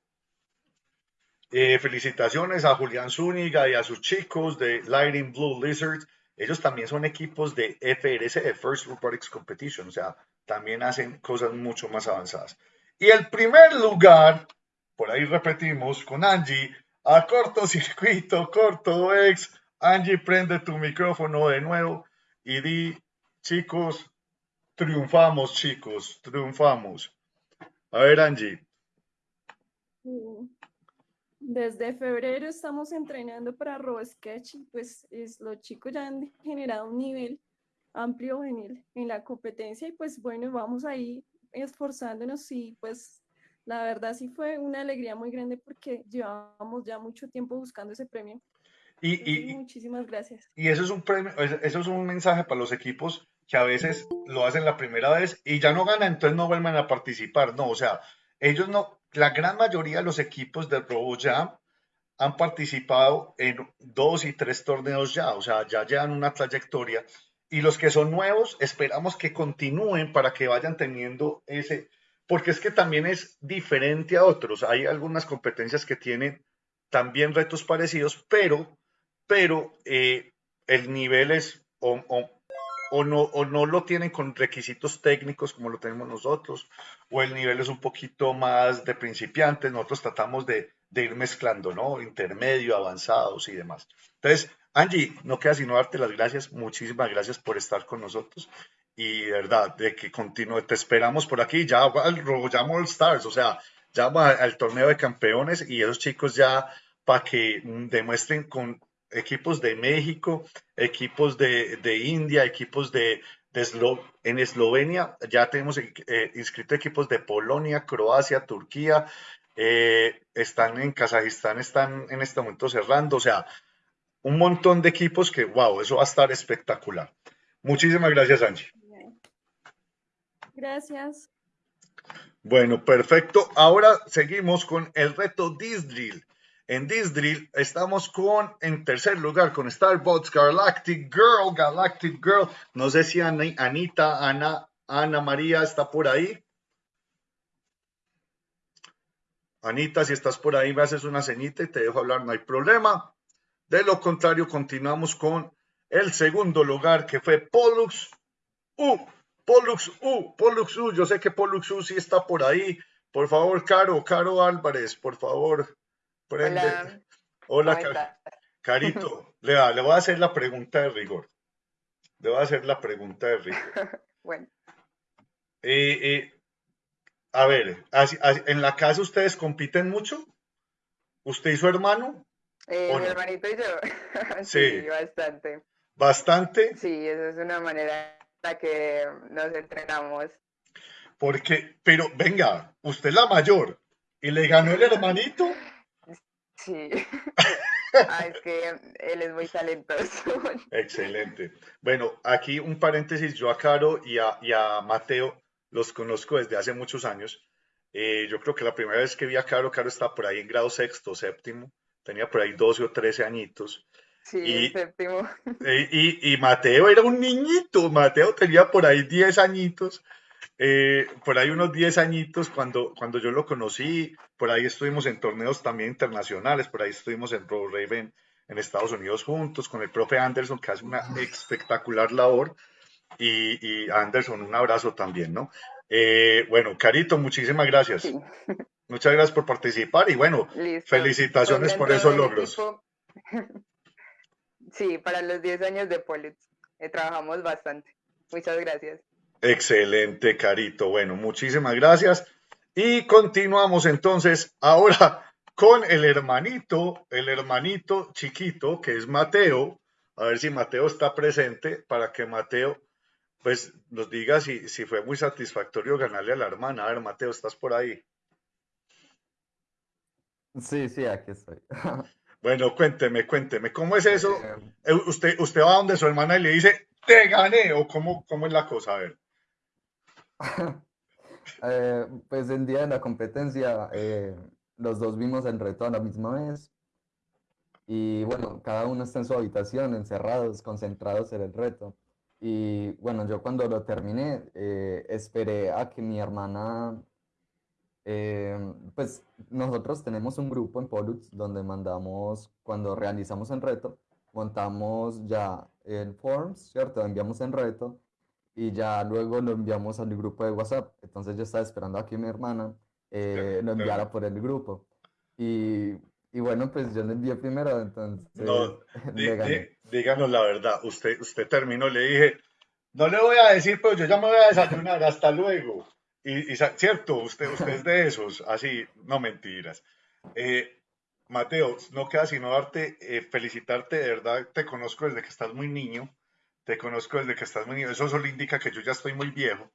Eh, felicitaciones a Julián Zúñiga y a sus chicos de Lighting Blue Lizards. Ellos también son equipos de FRC, First Robotics Competition, o sea, también hacen cosas mucho más avanzadas. Y el primer lugar, por ahí repetimos, con Angie, a cortocircuito, corto ex. Angie, prende tu micrófono de nuevo y di, chicos, triunfamos, chicos, triunfamos. A ver, Angie. Desde febrero estamos entrenando para RoboSketch y pues es, los chicos ya han generado un nivel amplio en, el- en la competencia y pues bueno, vamos ahí esforzándonos y pues la verdad sí fue una alegría muy grande porque llevábamos ya mucho tiempo buscando ese premio. Y, y, muchísimas gracias. Y eso es un premio, es- eso es un mensaje para los equipos que a veces lo hacen la primera vez y ya no ganan, entonces no vuelven a participar. No, o sea, ellos no, la gran mayoría de los equipos del RoboJam han participado en dos y tres torneos ya, o sea, ya llevan una trayectoria. Y los que son nuevos, esperamos que continúen para que vayan teniendo ese, porque es que también es diferente a otros. Hay algunas competencias que tienen también retos parecidos, pero pero eh, el nivel es o no, o no lo tienen con requisitos técnicos como lo tenemos nosotros, o el nivel es un poquito más de principiantes, nosotros tratamos de, ir mezclando, ¿no? Intermedio, avanzados y demás. Entonces, Angie, no queda sino darte las gracias, muchísimas gracias por estar con nosotros y de verdad, de que continúe, te esperamos por aquí, ya RoboJam All Stars, o sea, va al torneo de campeones y esos chicos ya para que demuestren con equipos de México, equipos de, de India, equipos de, de Eslo- en Eslovenia, ya tenemos eh, inscritos equipos de Polonia, Croacia, Turquía, eh, están en Kazajistán, están en este momento cerrando, o sea, un montón de equipos que, wow, eso va a estar espectacular. Muchísimas gracias, Angie. Gracias. Bueno, perfecto. Ahora seguimos con el reto Disdrill. En Disdrill estamos con, en tercer lugar, con Starbots Galactic Girl, Galactic Girl. No sé si Ani- Anita, Ana, Ana María está por ahí. Anita, si estás por ahí, me haces una ceñita y te dejo hablar, no hay problema. De lo contrario, continuamos con el segundo lugar, que fue Pollux U. Pollux U, Pollux U, yo sé que Pollux U sí está por ahí. Por favor, Caro, Caro Álvarez, por favor, préndete. Hola, ¿cómo Ca- Carito, le, va- le voy a hacer la pregunta de rigor. Le voy a hacer la pregunta de rigor. Bueno, Eh, eh, a ver, ¿en la casa ustedes compiten mucho? ¿Usted y su hermano? eh, ¿O mi no? hermanito y yo, Sí. sí, bastante. Bastante, Sí, esa es una manera en la que nos entrenamos. porque, pero venga, usted es la mayor y le ganó el hermanito. Sí. Ah, es que él es muy talentoso. Excelente. Bueno, aquí un paréntesis, yo a Caro y a, y a Mateo los conozco desde hace muchos años. Eh, yo creo que la primera vez que vi a Caro, Caro estaba por ahí en grado sexto, séptimo, tenía por ahí 12 o 13 añitos. Sí, Y- séptimo. Eh, y, y Mateo era un niñito, Mateo tenía por ahí 10 añitos, eh, por ahí unos 10 añitos cuando, cuando yo lo conocí, por ahí estuvimos en torneos también internacionales, por ahí estuvimos en Pro Raven en Estados Unidos juntos con el profe Anderson que hace una espectacular labor y, y Anderson un abrazo también, ¿no? Eh, bueno, Carito, muchísimas gracias. Sí. Muchas gracias por participar y bueno, Listo. felicitaciones por esos logros. equipo. Sí, para los 10 años de Pollux. eh, trabajamos bastante. Muchas gracias. Excelente, Carito. Bueno, muchísimas gracias. Y continuamos entonces ahora con el hermanito, el hermanito chiquito, que es Mateo. A ver si Mateo está presente para que Mateo pues nos diga si, si fue muy satisfactorio ganarle a la hermana. A ver, Mateo, ¿estás por ahí? Sí, sí, aquí estoy. Bueno, cuénteme, cuénteme, ¿cómo es eso? Eh, Eh, Usted, usted va donde su hermana y le dice, te gané, o cómo, cómo es la cosa, a ver. eh, pues el día de la competencia, eh, los dos vimos el reto a la misma vez. Y bueno, cada uno está en su habitación, encerrados, concentrados en el reto. Y bueno, yo cuando lo terminé, eh, esperé a que mi hermana, eh, pues nosotros tenemos un grupo en Pollux donde mandamos, cuando realizamos el reto, montamos ya el Forms, ¿cierto? Enviamos el reto y ya luego lo enviamos al grupo de WhatsApp. Entonces yo estaba esperando a que mi hermana eh, lo enviara por el grupo. Y, y bueno, pues yo lo envié primero, entonces No, díganos la verdad, usted, usted terminó, le dije, no le voy a decir, pero yo ya me voy a desayunar, hasta luego. Y, y cierto, usted, usted es de esos, así, no mentiras. Eh, Mateo, no queda sino darte, eh, felicitarte, de verdad, te conozco desde que estás muy niño, te conozco desde que estás muy niño, eso solo indica que yo ya estoy muy viejo,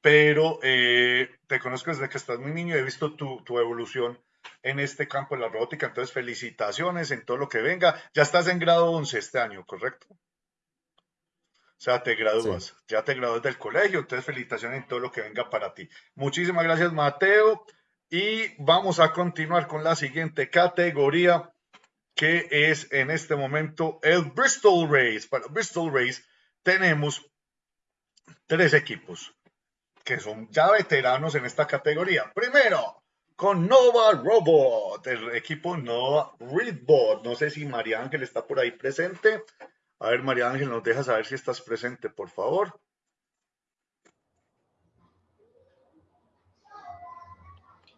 pero eh, te conozco desde que estás muy niño y he visto tu, tu evolución en este campo de la robótica, entonces felicitaciones en todo lo que venga. Ya estás en grado 11 este año, ¿correcto? O sea, te gradúas, ya te gradúas del colegio, entonces felicitaciones en todo lo que venga para ti. Muchísimas gracias, Mateo. Y vamos a continuar con la siguiente categoría, que es en este momento el Bristol Race. Para Bristol Race tenemos tres equipos que son ya veteranos en esta categoría. Primero, con Nova Robot, el equipo Nova Readbot. No sé si María Ángel está por ahí presente. A ver, María Ángel, nos deja saber si estás presente, por favor.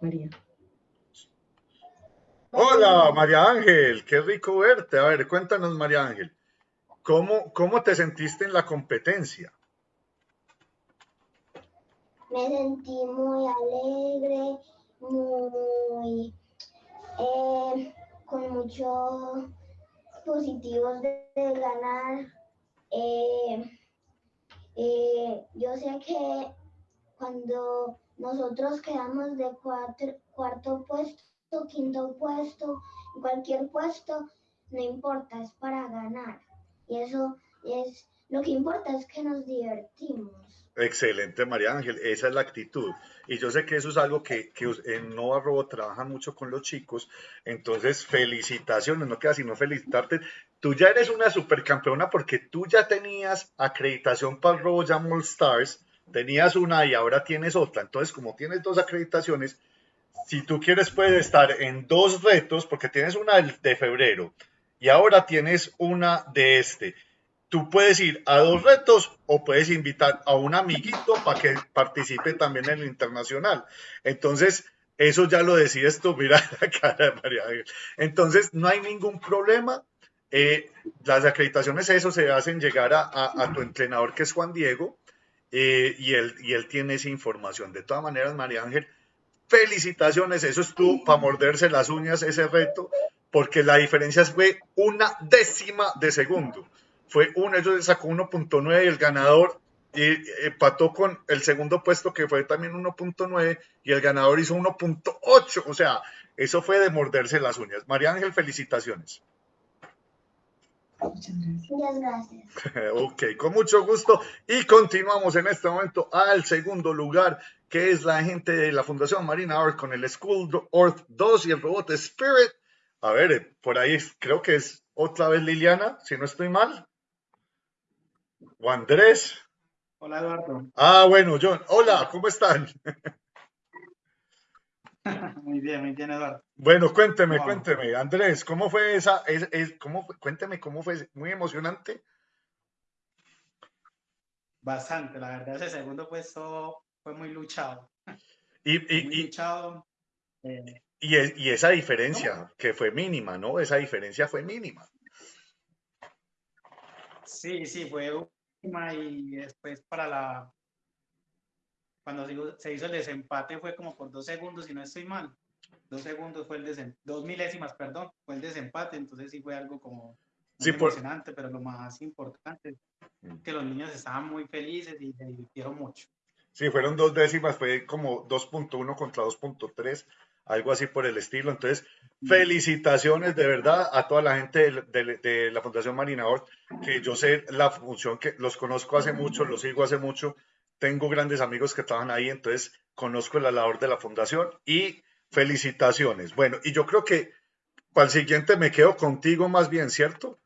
María. Hola, María Ángel, qué rico verte. A ver, cuéntanos, María Ángel, ¿cómo, cómo te sentiste en la competencia? Me sentí muy alegre, muy eh, con muchos positivos de, de ganar. Eh, eh, yo sé que cuando nosotros quedamos de cuatro- cuarto puesto, quinto puesto, cualquier puesto, no importa, es para ganar. Y eso es, lo que importa es que nos divertimos. Excelente, María Ángel, esa es la actitud. Y yo sé que eso es algo que, en Nova Robo trabajan mucho con los chicos. Entonces, felicitaciones, no queda sino felicitarte. Tú ya eres una supercampeona porque tú ya tenías acreditación para el Robo Jam All Stars, tenías una y ahora tienes otra. Entonces, como tienes dos acreditaciones, si tú quieres puedes estar en dos retos porque tienes una de febrero y ahora tienes una de este. tú puedes ir a dos retos o puedes invitar a un amiguito para que participe también en el internacional. Entonces, eso ya lo decides tú, mira la cara de María Ángel. Entonces, no hay ningún problema. Eh, las acreditaciones, eso se hacen llegar a tu entrenador, que es Juan Diego, eh, y, él, y él tiene esa información. De todas maneras, María Ángel, felicitaciones, eso estuvo para morderse las uñas ese reto, porque la diferencia fue una décima de segundo. Fue uno, ellos sacó 1.9 y el ganador y empató con el segundo puesto que fue también 1.9 y el ganador hizo 1.8. O sea, eso fue de morderse las uñas. María Ángel, felicitaciones. Muchas gracias. Ok, con mucho gusto. Y continuamos en este momento al segundo lugar, que es la gente de la Fundación Marina Earth con el School Earth 2 y el robot Spirit. A ver, eh, por ahí creo que es otra vez Liliana, si no estoy mal. O Andrés. Hola Eduardo. Ah, bueno, John. Hola, ¿cómo están? Muy bien, muy bien Eduardo. Bueno, cuénteme, Wow. cuénteme. Andrés, ¿cómo fue esa? Es, es- ¿cómo? Cuénteme cómo fue. Muy emocionante. Bastante, la verdad ese segundo puesto fue muy luchado. Y, Muy y, y, luchado. eh, y, es- y esa diferencia, que fue mínima, ¿no? Esa diferencia fue mínima. sí, sí, fue última y después para la... Cuando se hizo, el desempate fue como por dos segundos, si no estoy mal. Dos segundos fue el desempate, dos milésimas, perdón, fue el desempate, entonces sí fue algo como Sí, por- emocionante, pero lo más importante es que los niños estaban muy felices y se divirtieron mucho. Sí, fueron dos décimas, fue como 2.1 contra 2.3, algo así por el estilo. Entonces, felicitaciones de verdad a toda la gente de, de- de la Fundación Marina Ort, que yo sé la función que los conozco hace mucho, los sigo hace mucho, tengo grandes amigos que trabajan ahí, entonces conozco la labor de la fundación y felicitaciones. Bueno, y yo creo que para el siguiente me quedo contigo más bien, ¿cierto?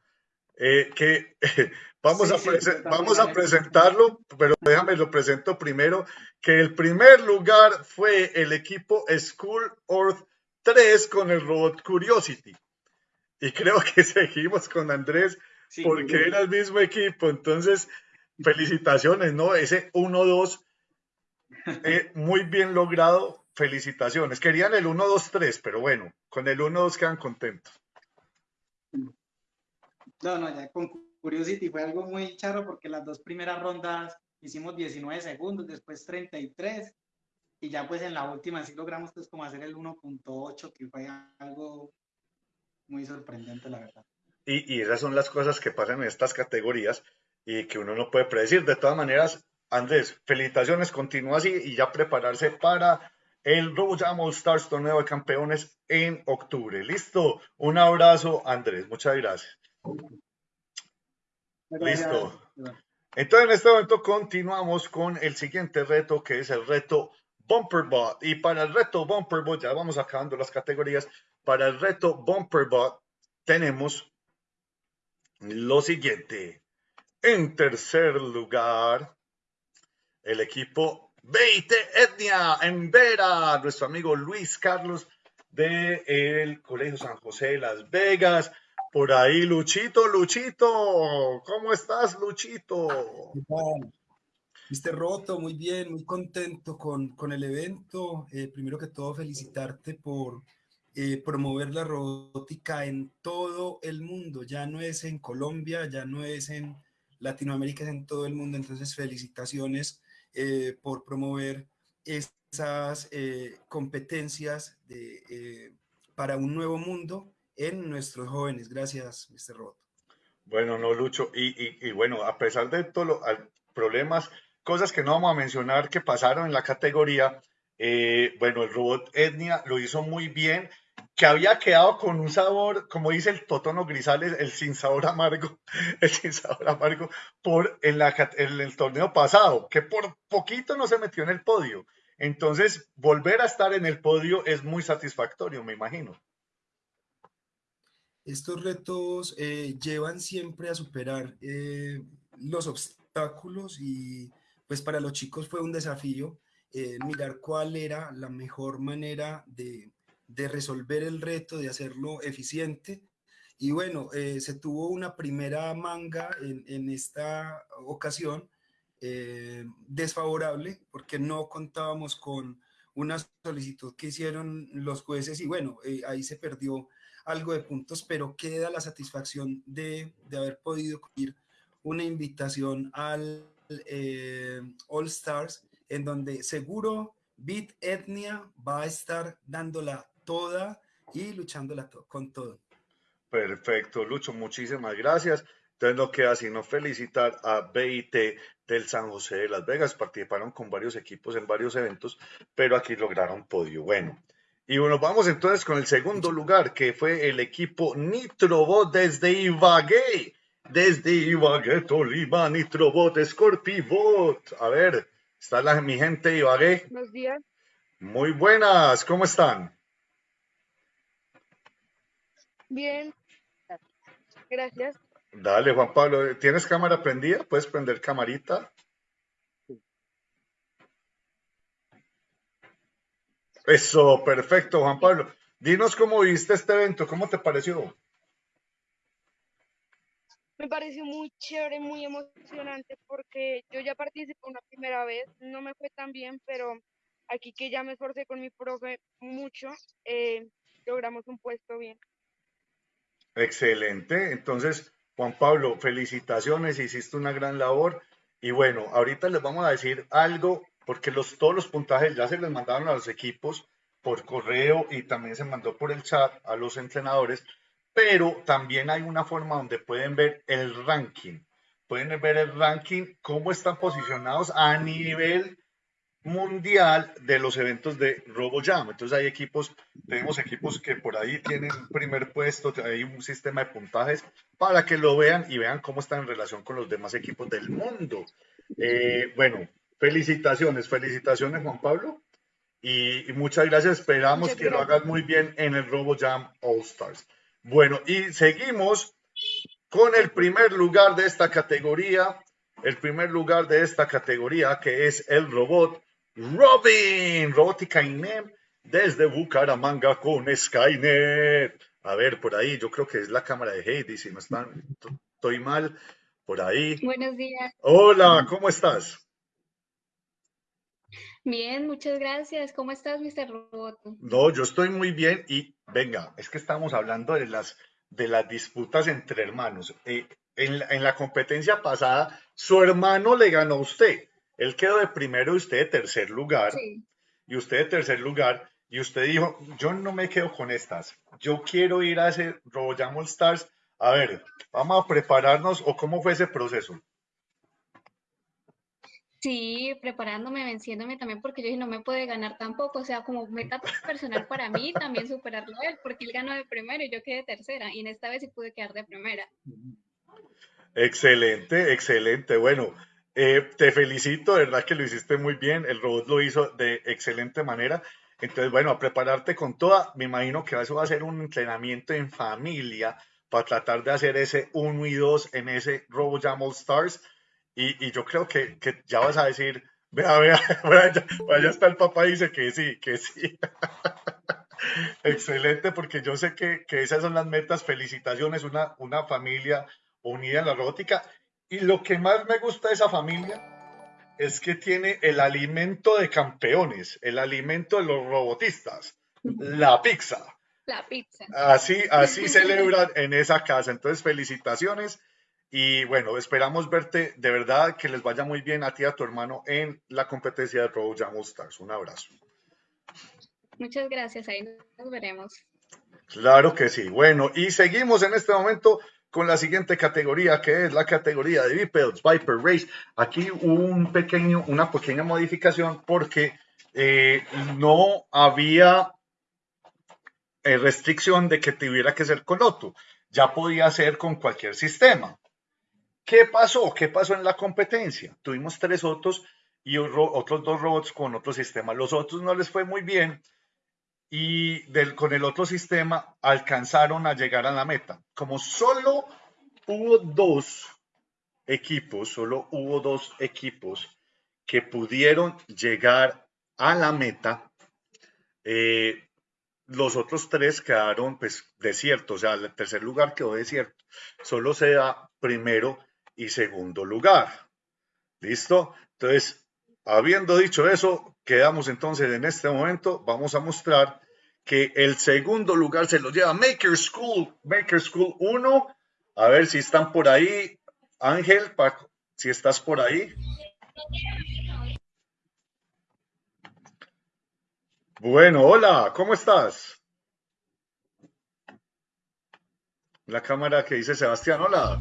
Eh, que vamos, Sí, a prese- vamos a presentarlo, pero déjame lo presento primero, que el primer lugar fue el equipo School Earth 3 con el robot Curiosity. Y creo que seguimos con Andrés Sí, porque era el mismo equipo. Entonces, felicitaciones, ¿no? Ese 1-2, eh, muy bien logrado. Felicitaciones. Querían el 1-2-3, pero bueno, con el 1-2 quedan contentos. No, no, ya con Curiosity fue algo muy charro porque las dos primeras rondas hicimos 19 segundos, después 33 y ya pues en la última sí logramos pues como hacer el 1.8 que fue algo muy sorprendente la verdad. Y, y esas son las cosas que pasan en estas categorías y que uno no puede predecir. De todas maneras, Andrés, felicitaciones, continúa así y ya prepararse para el All Stars Torneo de Campeones en octubre. Listo, un abrazo, Andrés, muchas gracias. Listo. Entonces, en este momento continuamos con el siguiente reto, que es el reto Bumperbot. Y para el reto Bumperbot, ya vamos acabando las categorías. Para el reto Bumperbot, tenemos lo siguiente. En tercer lugar, el equipo Beite Etnia en Vera, nuestro amigo Luis Carlos del Colegio San José de Las Vegas. Por ahí, Luchito, Luchito, ¿cómo estás, Luchito? Mister Roto, muy bien, muy contento con, con el evento. Eh, primero que todo, felicitarte por eh, promover la robótica en todo el mundo. Ya no es en Colombia, ya no es en Latinoamérica, es en todo el mundo. Entonces, felicitaciones eh, por promover esas competencias para un nuevo mundo en nuestros jóvenes. Gracias, Mr. Roto. Bueno, no, Lucho. Y, y, bueno, a pesar de todos los problemas, cosas que no vamos a mencionar que pasaron en la categoría, eh, bueno, el robot Etnia lo hizo muy bien, que había quedado con un sabor, como dice el Totono Grisales, el sin sabor amargo, el sin sabor amargo, por en, la, en el torneo pasado, que por poquito no se metió en el podio. Entonces, volver a estar en el podio es muy satisfactorio, me imagino. Estos retos eh, llevan siempre a superar eh, los obstáculos y pues para los chicos fue un desafío eh, mirar cuál era la mejor manera de, resolver el reto, de hacerlo eficiente. Y bueno, se tuvo una primera manga en, esta ocasión desfavorable porque no contábamos con una solicitud que hicieron los jueces y bueno, ahí se perdió algo de puntos, pero queda la satisfacción de, de haber podido ir una invitación al eh, All Stars en donde seguro Beat Etnia va a estar dándola toda y luchándola con todo. Perfecto, Lucho, muchísimas gracias. Entonces no queda sino felicitar a BIT del San José de Las Vegas. Participaron con varios equipos en varios eventos, pero aquí lograron podio. Bueno, y bueno, vamos entonces con el segundo lugar, que fue el equipo Nitrobot desde Ibagué. Desde Ibagué, Tolima, Nitrobot, Scorpibot. A ver, está la, mi gente de Ibagué. Buenos días. Muy buenas, ¿cómo están? Bien. Gracias. Dale, Juan Pablo, ¿tienes cámara prendida? ¿Puedes prender camarita? Eso, perfecto, Juan Pablo. Dinos cómo viste este evento, ¿cómo te pareció? Me pareció muy chévere, muy emocionante porque yo ya participé una primera vez, no me fue tan bien, pero aquí que ya me esforcé con mi profe mucho, eh, logramos un puesto bien. Excelente. Entonces, Juan Pablo, felicitaciones, hiciste una gran labor. Y bueno, ahorita les vamos a decir algo, porque los, todos los puntajes ya se les mandaron a los equipos por correo y también se mandó por el chat a los entrenadores, pero también hay una forma donde pueden ver el ranking. Pueden ver el ranking, cómo están posicionados a nivel mundial de los eventos de RoboJam. Entonces hay equipos, tenemos equipos que por ahí tienen primer puesto, hay un sistema de puntajes para que lo vean y vean cómo están en relación con los demás equipos del mundo. Eh, bueno, felicitaciones, felicitaciones Juan Pablo y, y muchas gracias. Esperamos Muchas que lo hagas muy bien en el RoboJam All Stars. Bueno, y seguimos con el primer lugar de esta categoría. El primer lugar de esta categoría que es el robot Robin, Robótica INEM, desde Bucaramanga con Skynet. A ver, por ahí, yo creo que es la cámara de Heidi, si no están, estoy mal, por ahí. Buenos días. Hola, ¿cómo estás? Bien, muchas gracias. ¿Cómo estás, Mr. Roboto? No, yo estoy muy bien y venga, es que estamos hablando de las, de las disputas entre hermanos. Eh, en, la, en la competencia pasada, su hermano le ganó a usted. Él quedó de primero y usted de tercer lugar. Sí. Y usted de tercer lugar. Y usted dijo, yo no me quedo con estas. Yo quiero ir a ese All Stars. A ver, vamos a prepararnos o cómo fue ese proceso. Sí, preparándome, venciéndome también, porque yo dije, no me puede ganar tampoco. O sea, como meta personal para mí, también superarlo él, porque él ganó de primero y yo quedé tercera. Y en esta vez sí pude quedar de primera. Excelente, excelente. Bueno, eh, te felicito, de verdad que lo hiciste muy bien. El robot lo hizo de excelente manera. Entonces, bueno, a prepararte con toda. Me imagino que eso va a ser un entrenamiento en familia para tratar de hacer ese 1 y 2 en ese RoboJam All Stars. Y, y yo creo que, que ya vas a decir, vea, vea, vaya está el papá y dice que sí, que sí. Excelente, porque yo sé que, que esas son las metas. Felicitaciones, una, una familia unida en la robótica. Y lo que más me gusta de esa familia es que tiene el alimento de campeones, el alimento de los robotistas, la pizza. La pizza. Así, así celebran en esa casa. Entonces, felicitaciones. Y bueno, esperamos verte de verdad que les vaya muy bien a ti y a tu hermano en la competencia de RoboJam All Stars. Un abrazo. Muchas gracias, ahí nos veremos. Claro que sí. Bueno, y seguimos en este momento con la siguiente categoría, que es la categoría de bipeds, Viper Race. Aquí hubo un pequeño, una pequeña modificación porque eh, no había eh, restricción de que tuviera que ser con Otto. Ya podía ser con cualquier sistema. ¿Qué pasó? ¿Qué pasó en la competencia? Tuvimos tres Otos y otros dos robots con otro sistema. Los otros no les fue muy bien y con el otro sistema alcanzaron a llegar a la meta. Como solo hubo dos equipos, solo hubo dos equipos que pudieron llegar a la meta, eh, los otros tres quedaron pues desiertos, o sea, el tercer lugar quedó desierto. Solo se da primero y segundo lugar. ¿Listo? Entonces, habiendo dicho eso, quedamos entonces en este momento, vamos a mostrar que el segundo lugar se lo lleva Maker School, Maker School 1. A ver si están por ahí. Ángel, Paco, si estás por ahí. Bueno, hola, ¿cómo estás? La cámara que dice Sebastián, hola.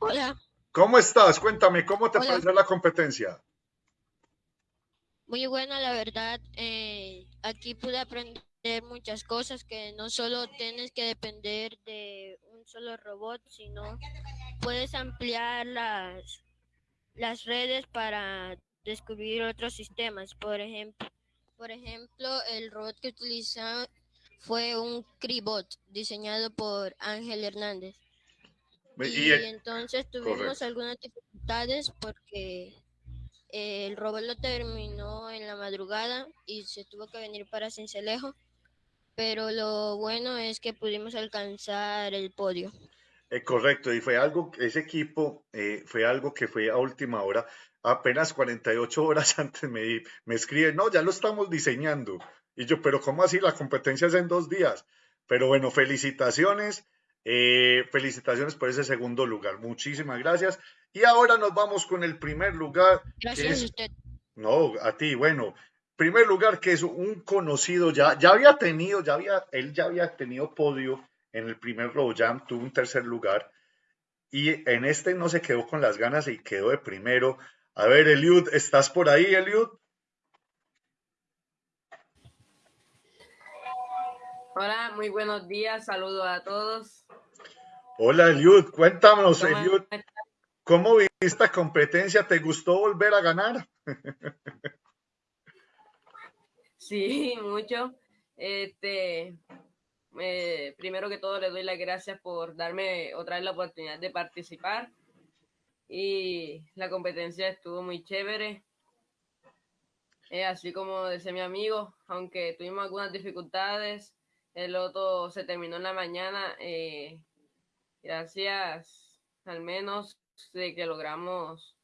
Hola, ¿Cómo estás? Cuéntame, ¿cómo te Hola. pareció la competencia? muy buena la verdad. eh, aquí pude aprender muchas cosas que no solo tienes que depender de un solo robot, sino puedes ampliar las, las redes para descubrir otros sistemas. Por ejemplo, por ejemplo, el robot que utiliza fue un Cribot diseñado por Ángel Hernández. Y el- entonces tuvimos correcto. algunas dificultades porque eh, el robot lo terminó en la madrugada y se tuvo que venir para Cincelejo, pero lo bueno es que pudimos alcanzar el podio. Eh, correcto, y fue algo, ese equipo eh, fue algo que fue a última hora, apenas 48 horas antes me, me escriben, no, ya lo estamos diseñando. Y yo, pero ¿cómo así? La competencia es en dos días. Pero bueno, felicitaciones, eh, felicitaciones por ese segundo lugar. Muchísimas gracias. Y ahora nos vamos con el primer lugar. Gracias es- a usted. No, a ti, bueno. Primer lugar que es un conocido ya, ya había tenido, ya había, él ya había tenido podio en el primer Row Jam, tuvo un tercer lugar y en este no se quedó con las ganas y quedó de primero. A ver, Eliud, ¿estás por ahí, Eliud? Hola, muy buenos días, saludos a todos. Hola, Eliud, cuéntanos, ¿Cómo Eliud, ¿cómo viste esta competencia? ¿Te gustó volver a ganar? Sí, mucho. Este, eh, primero que todo, le doy las gracias por darme otra vez la oportunidad de participar. Y la competencia estuvo muy chévere. Eh, así como decía mi amigo, aunque tuvimos algunas dificultades, el otro se terminó en la mañana. eh, gracias al menos de que logramos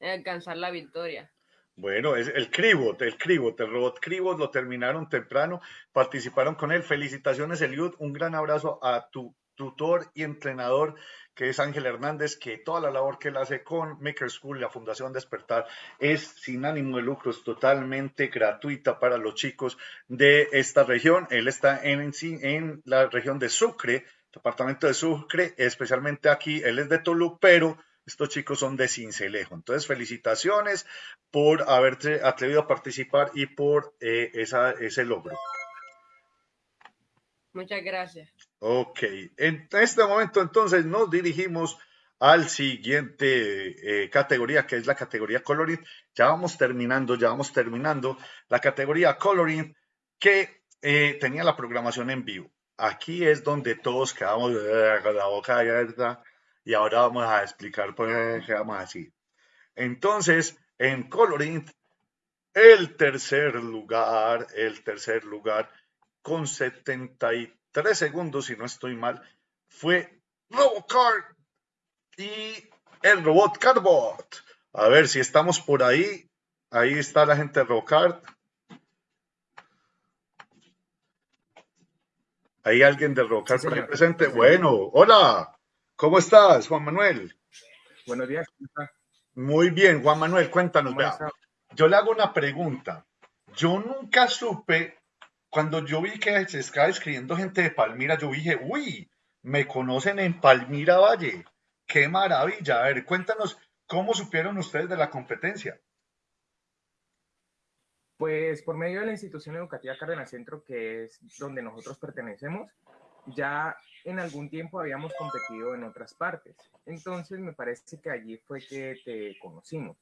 alcanzar la victoria. Bueno, es el Cribot, el Cribot, el robot Cribot lo terminaron temprano, participaron con él. Felicitaciones, Eliud. Un gran abrazo a tu tutor y entrenador, que es Ángel Hernández, que toda la labor que él hace con Maker School, la Fundación Despertar, es sin ánimo de lucro, es totalmente gratuita para los chicos de esta región. Él está en, en la región de Sucre, departamento de Sucre, especialmente aquí. Él es de Tolú, pero estos chicos son de Cincelejo. Entonces, felicitaciones por haberte atrevido a participar y por eh, esa, ese logro. Muchas gracias. Ok, en este momento entonces nos dirigimos al siguiente eh, categoría, que es la categoría Coloring. Ya vamos terminando, ya vamos terminando la categoría Coloring que eh, tenía la programación en vivo. Aquí es donde todos quedamos con la boca abierta y ahora vamos a explicar por qué quedamos así. Entonces, en Coloring, el tercer lugar, el tercer lugar con 73 segundos, si no estoy mal, fue Robocard y el robot Carbot. A ver si estamos por ahí. Ahí está la gente de Robocard. ¿Hay alguien de Robocard Sí, por ahí señor. presente? Sí. Bueno, hola. ¿Cómo estás, Juan Manuel? Buenos días. Muy bien, Juan Manuel, cuéntanos. Yo le hago una pregunta. Yo nunca supe, cuando yo vi que se estaba escribiendo gente de Palmira, yo dije, uy, me conocen en Palmira Valle. Qué maravilla. A ver, cuéntanos, ¿cómo supieron ustedes de la competencia? Pues por medio de la institución educativa Cárdenas Centro, que es donde nosotros pertenecemos, ya en algún tiempo habíamos competido en otras partes. Entonces me parece que allí fue que te conocimos.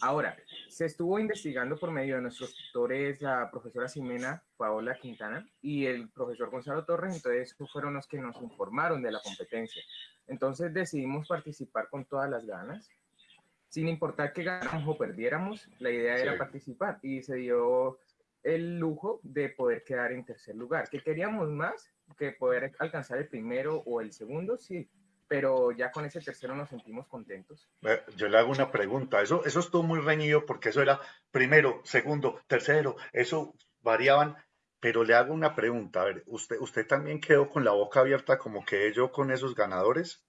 Ahora, se estuvo investigando por medio de nuestros tutores, la profesora Ximena Paola Quintana y el profesor Gonzalo Torres, entonces fueron los que nos informaron de la competencia. Entonces decidimos participar con todas las ganas, sin importar que ganáramos o perdiéramos, la idea era participar y se dio el lujo de poder quedar en tercer lugar. ¿Que queríamos más? Que poder alcanzar el primero o el segundo, sí, pero ya con ese tercero nos sentimos contentos. Yo le hago una pregunta. Eso, eso estuvo muy reñido porque eso era primero, segundo, tercero. Eso variaban. Pero le hago una pregunta. A ver, ¿usted, usted también quedó con la boca abierta como que yo con esos ganadores?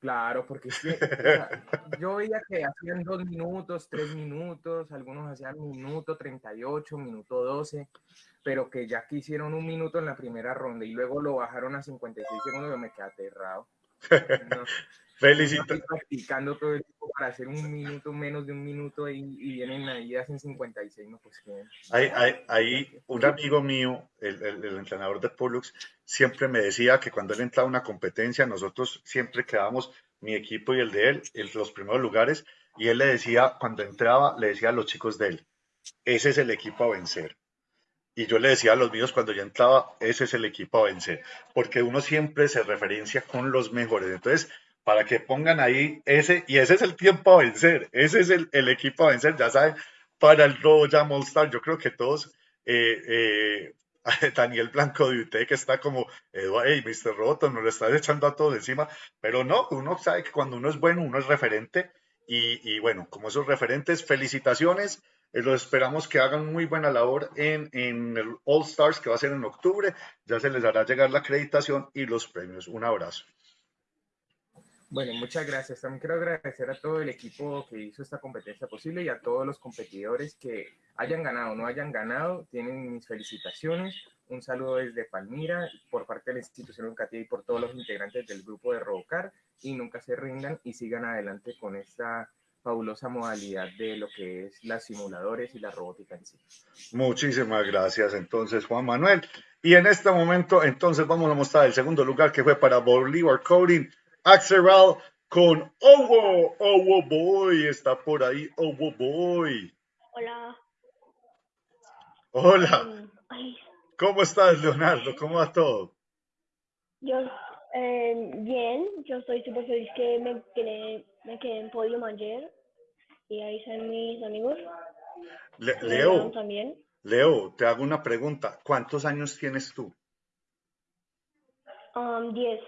Claro, porque es que, o sea, yo veía que hacían dos minutos, tres minutos, algunos hacían minuto 38, minuto 12, pero que ya que hicieron un minuto en la primera ronda y luego lo bajaron a 56 segundos, yo me quedé aterrado. No, Felicito. practicando todo el tiempo para hacer un minuto, menos de un minuto y, y vienen ahí y hacen 56, no, pues que... Hay, hay, hay un amigo mío, el, el- el entrenador de Pollux, siempre me decía que cuando él entraba a una competencia, nosotros siempre quedábamos, mi equipo y el de él, en los primeros lugares, y él le decía, cuando entraba, le decía a los chicos de él, ese es el equipo a vencer. Y yo le decía a los míos cuando yo entraba, ese es el equipo a vencer, porque uno siempre se referencia con los mejores. Entonces, para que pongan ahí ese, y ese es el tiempo a vencer, ese es el, el equipo a vencer, ya saben, para el Royal Star, yo creo que todos, eh, eh, Daniel Blanco de UT, que está como, hey, Mr. Roto, nos lo estás echando a todos encima, pero no, uno sabe que cuando uno es bueno, uno es referente, y, y bueno, como esos referentes, felicitaciones, los esperamos que hagan muy buena labor en, en el All Stars, que va a ser en octubre, ya se les hará llegar la acreditación y los premios. Un abrazo. Bueno, muchas gracias. También quiero agradecer a todo el equipo que hizo esta competencia posible y a todos los competidores que hayan ganado o no hayan ganado. Tienen mis felicitaciones. Un saludo desde Palmira por parte de la institución educativa y por todos los integrantes del grupo de Robocar. Y nunca se rindan y sigan adelante con esta fabulosa modalidad de lo que es las simuladores y la robótica en sí. Muchísimas gracias, entonces, Juan Manuel. Y en este momento, entonces, vamos a mostrar el segundo lugar que fue para Bolívar Coding, Axeral con Owo. Owo Boy está por ahí, Owo Boy. Hola. Hola, Mm, Ay, ¿cómo estás, Leonardo? ¿Cómo va todo? yo, eh, bien, yo estoy súper feliz que me quedé, me quedé en podium ayer y ahí están mis amigos. Le- Leo, también. Leo, te hago una pregunta. ¿Cuántos años tienes tú? Um, 10.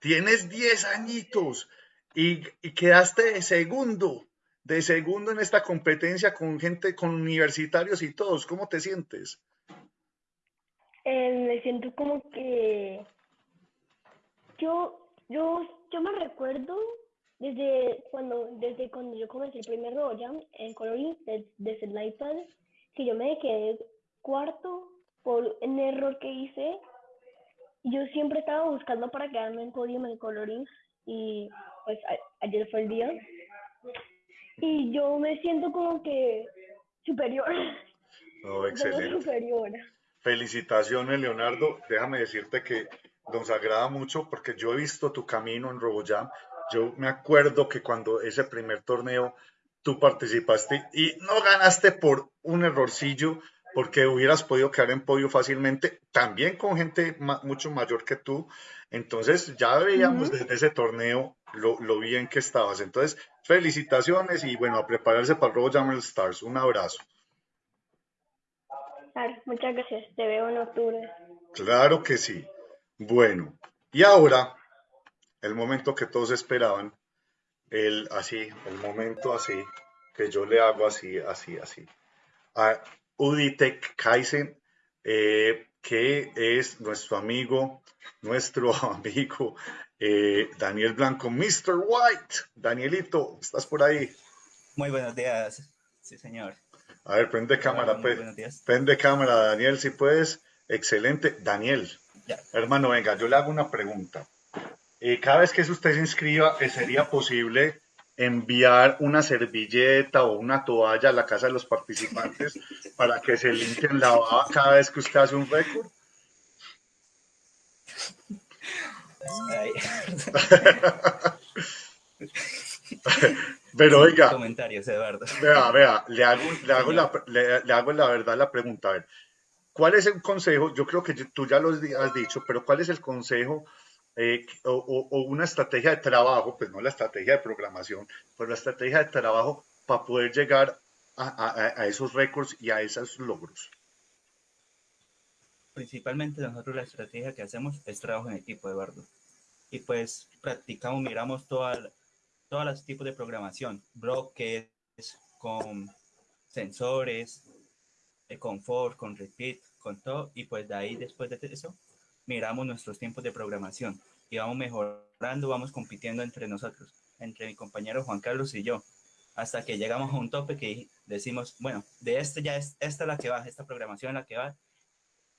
Tienes 10 añitos y, y quedaste de segundo, de segundo en esta competencia con gente, con universitarios y todos. ¿Cómo te sientes? Eh, me siento como que yo, yo, yo me recuerdo desde cuando, desde cuando yo comencé el primer RoboJam en coloring de- desde el iPad, que yo me quedé cuarto por un error que hice. Yo siempre estaba buscando para quedarme en podium en coloring y pues a- ayer fue el día. Y yo me siento como que superior, Oh, como excelente. superior. Felicitaciones, Leonardo. Déjame decirte que nos agrada mucho porque yo he visto tu camino en RoboJam. Yo me acuerdo que cuando ese primer torneo tú participaste y no ganaste por un errorcillo, porque hubieras podido quedar en podio fácilmente, también con gente ma- mucho mayor que tú. Entonces ya veíamos desde ese torneo lo, lo bien que estabas. Entonces, felicitaciones y bueno, a prepararse para el Stars. Un abrazo. Claro, muchas gracias. Te veo en octubre. Claro que sí. Bueno, y ahora, el momento que todos esperaban, el así, el momento así, que yo le hago así, así, así, a Uditek Kaizen, eh, que es nuestro amigo, nuestro amigo eh, Daniel Blanco, Mr. White. Danielito, ¿estás por ahí? Muy buenos días, sí señor. A ver, prende cámara, muy pues. Prende cámara, Daniel, si puedes. Excelente. Daniel, Ya. hermano, venga, yo le hago una pregunta. Eh, cada vez que usted se inscriba, eh, ¿sería posible enviar una servilleta o una toalla a la casa de los participantes para que se limpien la baba cada vez que usted hace un récord? Pero oiga, Comentarios, Eduardo. Vea, vea, le hago, le hago, la, le, le hago la verdad la pregunta. A ver, ¿cuál es el consejo? Yo creo que tú ya lo has di- has dicho, pero ¿cuál es el consejo eh, o, o- una estrategia de trabajo? Pues no la estrategia de programación, pero la estrategia de trabajo para poder llegar a, a- a esos récords y a esos logros? Principalmente nosotros la estrategia que hacemos es trabajo en equipo, Eduardo. Y pues practicamos, miramos toda, todos los tipos de programación, bloques, con sensores, de confort, con repeat, con todo. Y pues de ahí, después de eso, miramos nuestros tiempos de programación y vamos mejorando, vamos compitiendo entre nosotros, entre mi compañero Juan Carlos y yo, hasta que llegamos a un tope que decimos, bueno, de este ya es, esta es la que va, esta programación la que va,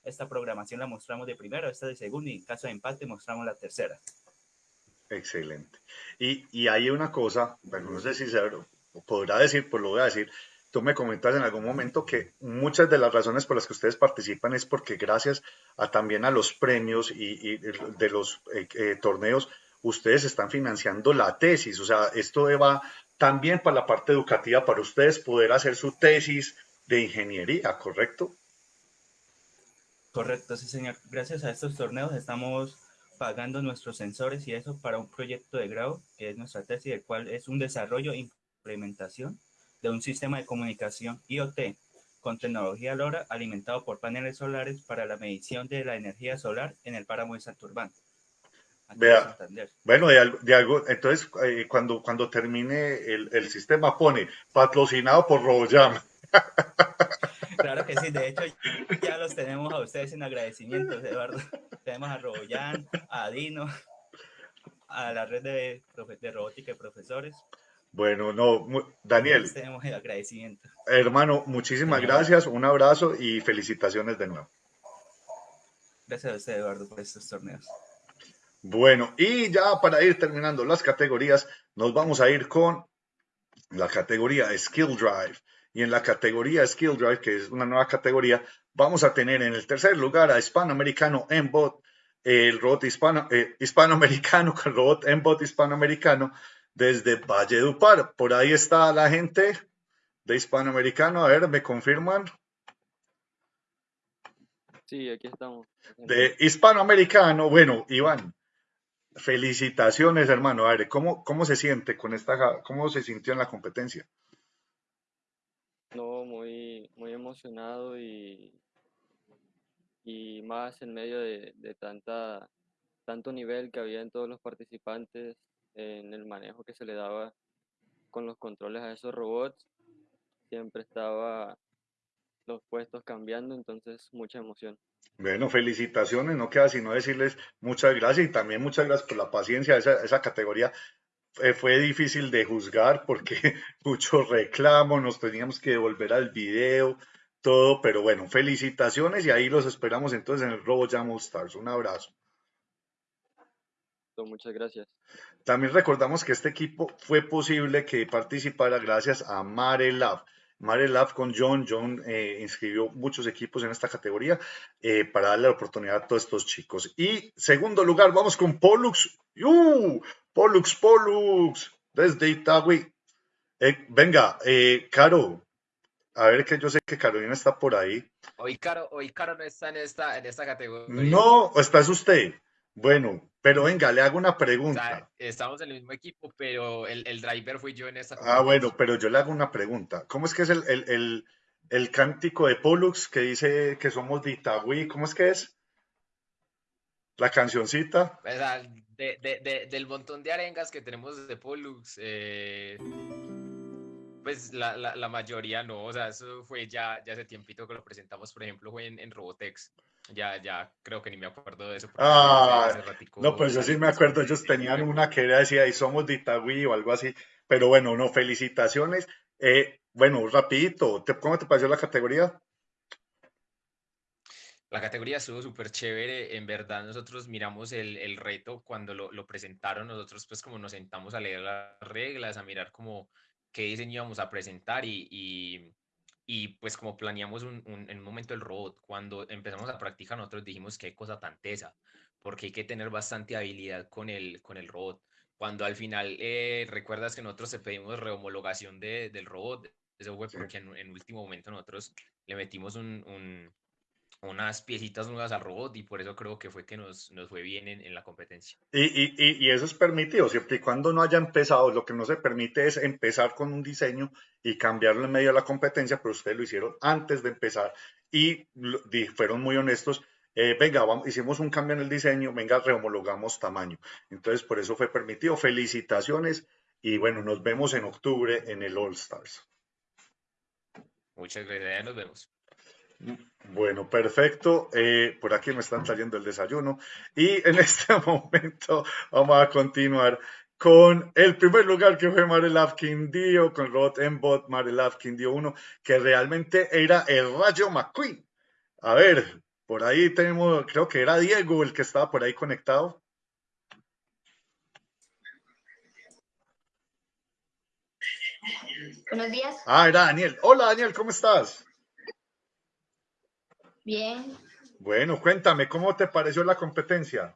esta programación la mostramos de primero, esta de segundo y en caso de empate mostramos la tercera. Excelente. Y, y hay una cosa, bueno, no sé si se podrá decir, pues lo voy a decir. Tú me comentas en algún momento que muchas de las razones por las que ustedes participan es porque gracias a también a los premios y, y de los eh, eh, torneos, ustedes están financiando la tesis. O sea, esto va también para la parte educativa para ustedes poder hacer su tesis de ingeniería, ¿correcto? Correcto, sí, señor. Gracias a estos torneos estamos pagando nuestros sensores y eso para un proyecto de grado, que es nuestra tesis, el cual es un desarrollo e implementación de un sistema de comunicación IoT con tecnología LoRa alimentado por paneles solares para la medición de la energía solar en el páramo de Santurbán. Vea, bueno, de algo, de algo- entonces eh, cuando, cuando termine el, el sistema pone patrocinado por RoboJam. Claro que sí, de hecho ya los tenemos a ustedes en agradecimiento, Eduardo. Tenemos a Roboyan, a Dino, a la red de, de robótica y profesores. Bueno, no, Daniel, tenemos el agradecimiento. hermano, muchísimas gracias, un abrazo y felicitaciones de nuevo. Gracias a usted, Eduardo, por estos torneos. Bueno, y ya para ir terminando las categorías, nos vamos a ir con la categoría Skill Drive. Y en la categoría Skill Drive, que es una nueva categoría, vamos a tener en el tercer lugar a Hispanoamericano Embot, el robot hispano, eh, hispanoamericano, el robot Embot hispanoamericano desde Valledupar. Por ahí está la gente de hispanoamericano. A ver, ¿me confirman? Sí, aquí estamos. De hispanoamericano. Bueno, Iván, felicitaciones, hermano. A ver, ¿cómo, cómo se siente con esta, cómo se sintió en la competencia? No, muy, muy emocionado y, y más en medio de, de tanta, tanto nivel que había en todos los participantes, en el manejo que se le daba con los controles a esos robots. Siempre estaba los puestos cambiando, entonces mucha emoción. Bueno, felicitaciones, no queda sino decirles muchas gracias y también muchas gracias por la paciencia. Esa, esa categoría eh, fue difícil de juzgar porque muchos reclamos, nos teníamos que devolver al video, todo, pero bueno, felicitaciones y ahí los esperamos entonces en el Robo Jam All Stars. Un abrazo. Muchas gracias. También recordamos que este equipo fue posible que participara gracias a Mare Lab. Mare Lab con John. John eh, inscribió muchos equipos en esta categoría eh, para darle la oportunidad a todos estos chicos. Y segundo lugar, vamos con Pollux. ¡Uh! Pollux, Pollux, desde Itagüí. Eh, venga, eh, Caro, a ver que yo sé que Carolina está por ahí. Hoy Caro, hoy Caro no está en esta, en esta categoría. No, ¿está es usted? Bueno, pero venga, le hago una O pregunta. sea, estamos en el mismo equipo, pero el, el driver fui yo en esta Ah, bueno, pero yo le hago una pregunta. ¿Cómo es que es el, el, el, el cántico de Pollux que dice que somos de Itagüí? ¿Cómo es que es? La cancioncita. O sea, de, de- de- del montón de arengas que tenemos de Pollux, eh, pues la, la, la mayoría no, o sea, eso fue ya, ya hace tiempito que lo presentamos, por ejemplo, fue en, en Robotex. Ya, ya creo que ni me acuerdo de eso. Ah, hace ratico no, pues yo sí me acuerdo, ellos tenían una que era decía, y somos de Itagüí o algo así. Pero bueno, no, felicitaciones. Eh, bueno, rapidito, ¿te- ¿cómo te pareció la categoría? La categoría estuvo súper chévere, en verdad nosotros miramos el, el reto cuando lo, lo presentaron, nosotros pues como nos sentamos a leer las reglas, a mirar como qué diseño íbamos a presentar y, y, y, pues como planeamos un, un- en un momento el robot, cuando empezamos a practicar nosotros dijimos qué cosa tan tesa, porque hay que tener bastante habilidad con el, con el robot. Cuando al final eh, recuerdas que nosotros te pedimos rehomologación de, del robot, eso fue porque en, en último momento nosotros le metimos un, un- unas piecitas nuevas al robot y por eso creo que fue que nos, nos fue bien en, en la competencia. Y, y, y, y eso es permitido, siempre y cuando no haya empezado, lo que no se permite es empezar con un diseño y cambiarlo en medio de la competencia, pero ustedes lo hicieron antes de empezar y di- fueron muy honestos. eh, venga, vamos, hicimos un cambio en el diseño, venga, rehomologamos tamaño. Entonces, por eso fue permitido. Felicitaciones y bueno, nos vemos en octubre en el All Stars. Muchas gracias, nos vemos. Bueno, perfecto. Eh, por aquí me están trayendo el desayuno y en este momento vamos a continuar con el primer lugar que fue Marelav Quindío, con Rod Embot, Marelav Quindío 1, que realmente era el Rayo McQueen. A ver, por ahí tenemos, creo que era Diego el que estaba por ahí conectado. Buenos días. Ah, era Daniel. Hola Daniel, ¿cómo estás? Bien, Bueno, cuéntame, ¿cómo te pareció la competencia?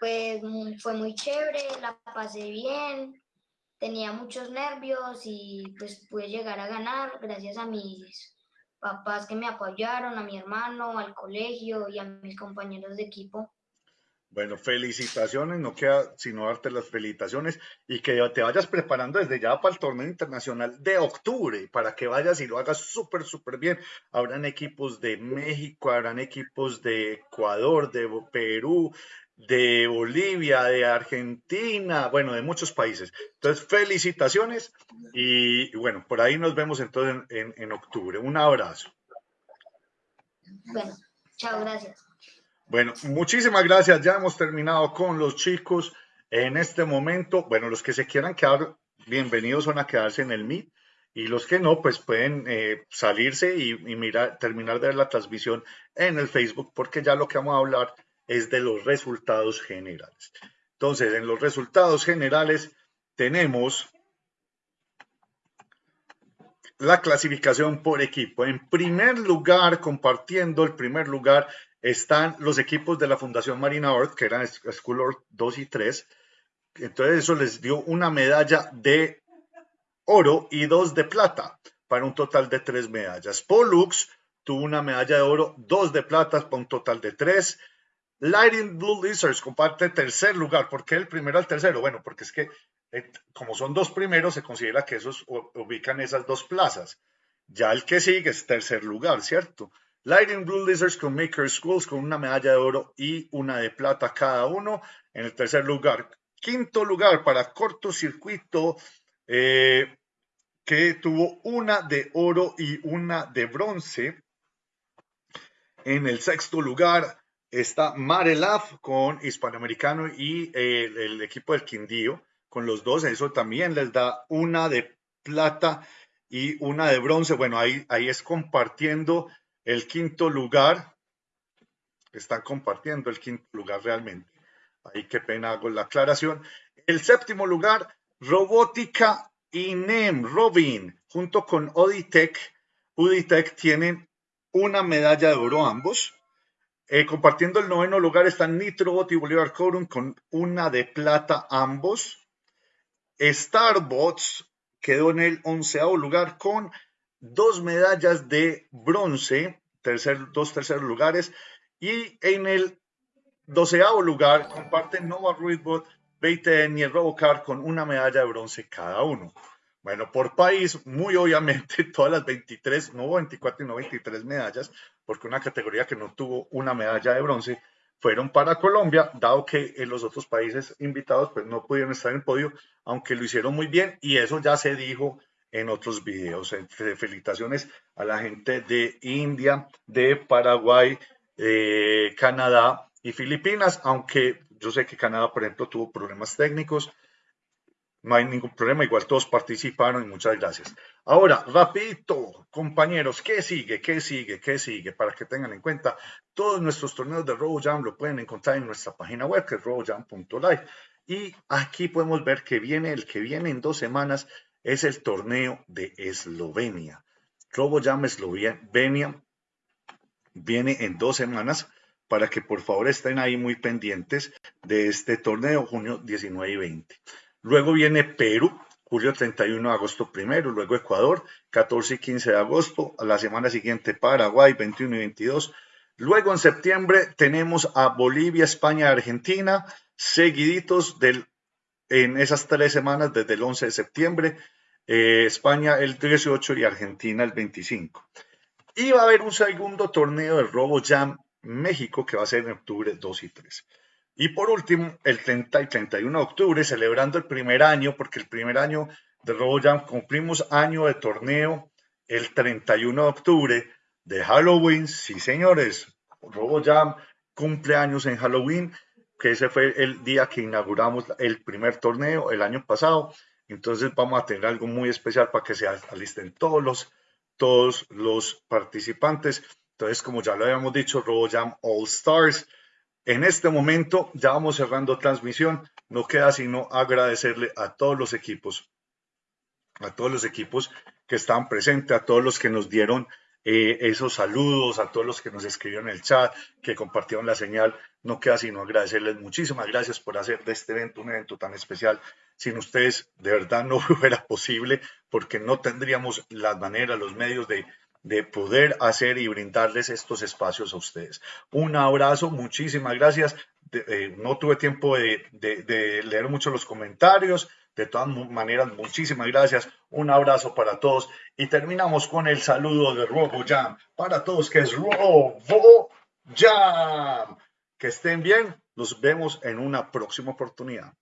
pues mm, fue muy chévere, la pasé bien, tenía muchos nervios y pues pude llegar a ganar gracias a mis papás que me apoyaron, a mi hermano, al colegio y a mis compañeros de equipo. Bueno, felicitaciones, no queda sino darte las felicitaciones y que te vayas preparando desde ya para el torneo internacional de octubre, para que vayas y lo hagas súper, súper bien. Habrán equipos de México, habrán equipos de Ecuador, de Perú, de Bolivia, de Argentina, bueno, de muchos países. Entonces, felicitaciones y bueno, por ahí nos vemos entonces en, en- en octubre. Un abrazo. Bueno, chao, gracias. Bueno, muchísimas gracias. Ya hemos terminado con los chicos en este momento. Bueno, los que se quieran quedar, bienvenidos son a quedarse en el Meet. Y los que no, pues pueden eh, salirse y, y mirar, terminar de ver la transmisión en el Facebook, porque ya lo que vamos a hablar es de los resultados generales. Entonces, en los resultados generales tenemos la clasificación por equipo. En primer lugar, compartiendo el primer lugar, están los equipos de la Fundación Marina Earth, que eran School Earth 2 y 3. Entonces eso les dio una medalla de oro y dos de plata, para un total de tres medallas. Pollux tuvo una medalla de oro, dos de plata, para un total de tres. Lighting Blue Lizards comparte tercer lugar. ¿Por qué el primero al tercero? Bueno, porque es que eh, como son dos primeros, se considera que esos ubican esas dos plazas. Ya el que sigue es tercer lugar, ¿cierto? Lighting Blue Lizards con Maker Schools con una medalla de oro y una de plata cada uno en el tercer lugar. Quinto lugar para cortocircuito, eh, que tuvo una de oro y una de bronce. En el sexto lugar está Marelaf con Hispanoamericano y eh, el, equipo del Quindío con los dos. Eso también les da una de plata y una de bronce. Bueno, ahí, ahí es compartiendo el quinto lugar. Están compartiendo el quinto lugar realmente. Ahí qué pena hago la aclaración. El séptimo lugar, Robótica y NEM, Robin, junto con Oditech. Uditech tienen una medalla de oro ambos. Eh, compartiendo el noveno lugar están Nitrobot y Bolívar Corum con una de plata ambos. Starbots quedó en el onceavo lugar con dos medallas de bronce, tercer, dos terceros lugares. Y en el doceavo lugar comparten Nova Ruidbot, BTN y el Robocar con una medalla de bronce cada uno. Bueno, por país, muy obviamente, todas las 23, no 24 y no 23 medallas, porque una categoría que no tuvo una medalla de bronce fueron para Colombia, dado que en los otros países invitados pues no pudieron estar en el podio, aunque lo hicieron muy bien y eso ya se dijo en otros videos. Felicitaciones a la gente de India, de Paraguay, eh, Canadá y Filipinas, aunque yo sé que Canadá, por ejemplo, tuvo problemas técnicos. No hay ningún problema, igual todos participaron y muchas gracias. Ahora, rapidito, compañeros, ¿qué sigue? ¿Qué sigue? ¿Qué sigue? Para que tengan en cuenta, todos nuestros torneos de RoboJam lo pueden encontrar en nuestra página web, que es robojam.live. Y aquí podemos ver que viene, el que viene en dos semanas es el torneo de Eslovenia. RoboJam Eslovenia viene en dos semanas para que por favor estén ahí muy pendientes de este torneo, junio 19 y 20. Luego viene Perú, julio 31 de agosto primero, luego Ecuador, 14 y 15 de agosto, a la semana siguiente Paraguay, 21 y 22. Luego en septiembre tenemos a Bolivia, España Argentina, seguiditos del, en esas tres semanas desde el 11 de septiembre, eh, España el 18 y Argentina el 25. Y va a haber un segundo torneo del Robo Jam México que va a ser en octubre 2 y 3. Y por último, el 30 y 31 de octubre, celebrando el primer año, porque el primer año de RoboJam cumplimos año de torneo el 31 de octubre de Halloween. Sí, señores, RoboJam cumple años en Halloween, que ese fue el día que inauguramos el primer torneo el año pasado. Entonces vamos a tener algo muy especial para que se alisten todos los, todos los participantes. Entonces, como ya lo habíamos dicho, RoboJam All Stars en este momento ya vamos cerrando transmisión. No queda sino agradecerle a todos los equipos, a todos los equipos que están presentes, a todos los que nos dieron eh, esos saludos, a todos los que nos escribieron en el chat, que compartieron la señal. No queda sino agradecerles muchísimas gracias por hacer de este evento un evento tan especial. Sin ustedes, de verdad, no fuera posible porque no tendríamos las maneras, los medios de, de poder hacer y brindarles estos espacios a ustedes. Un abrazo, muchísimas gracias. Eh, no tuve tiempo de, leer mucho los comentarios. De todas maneras, muchísimas gracias. Un abrazo para todos. Y terminamos con el saludo de Robo Jam. Para todos, que es Robo Jam. Que estén bien. Nos vemos en una próxima oportunidad.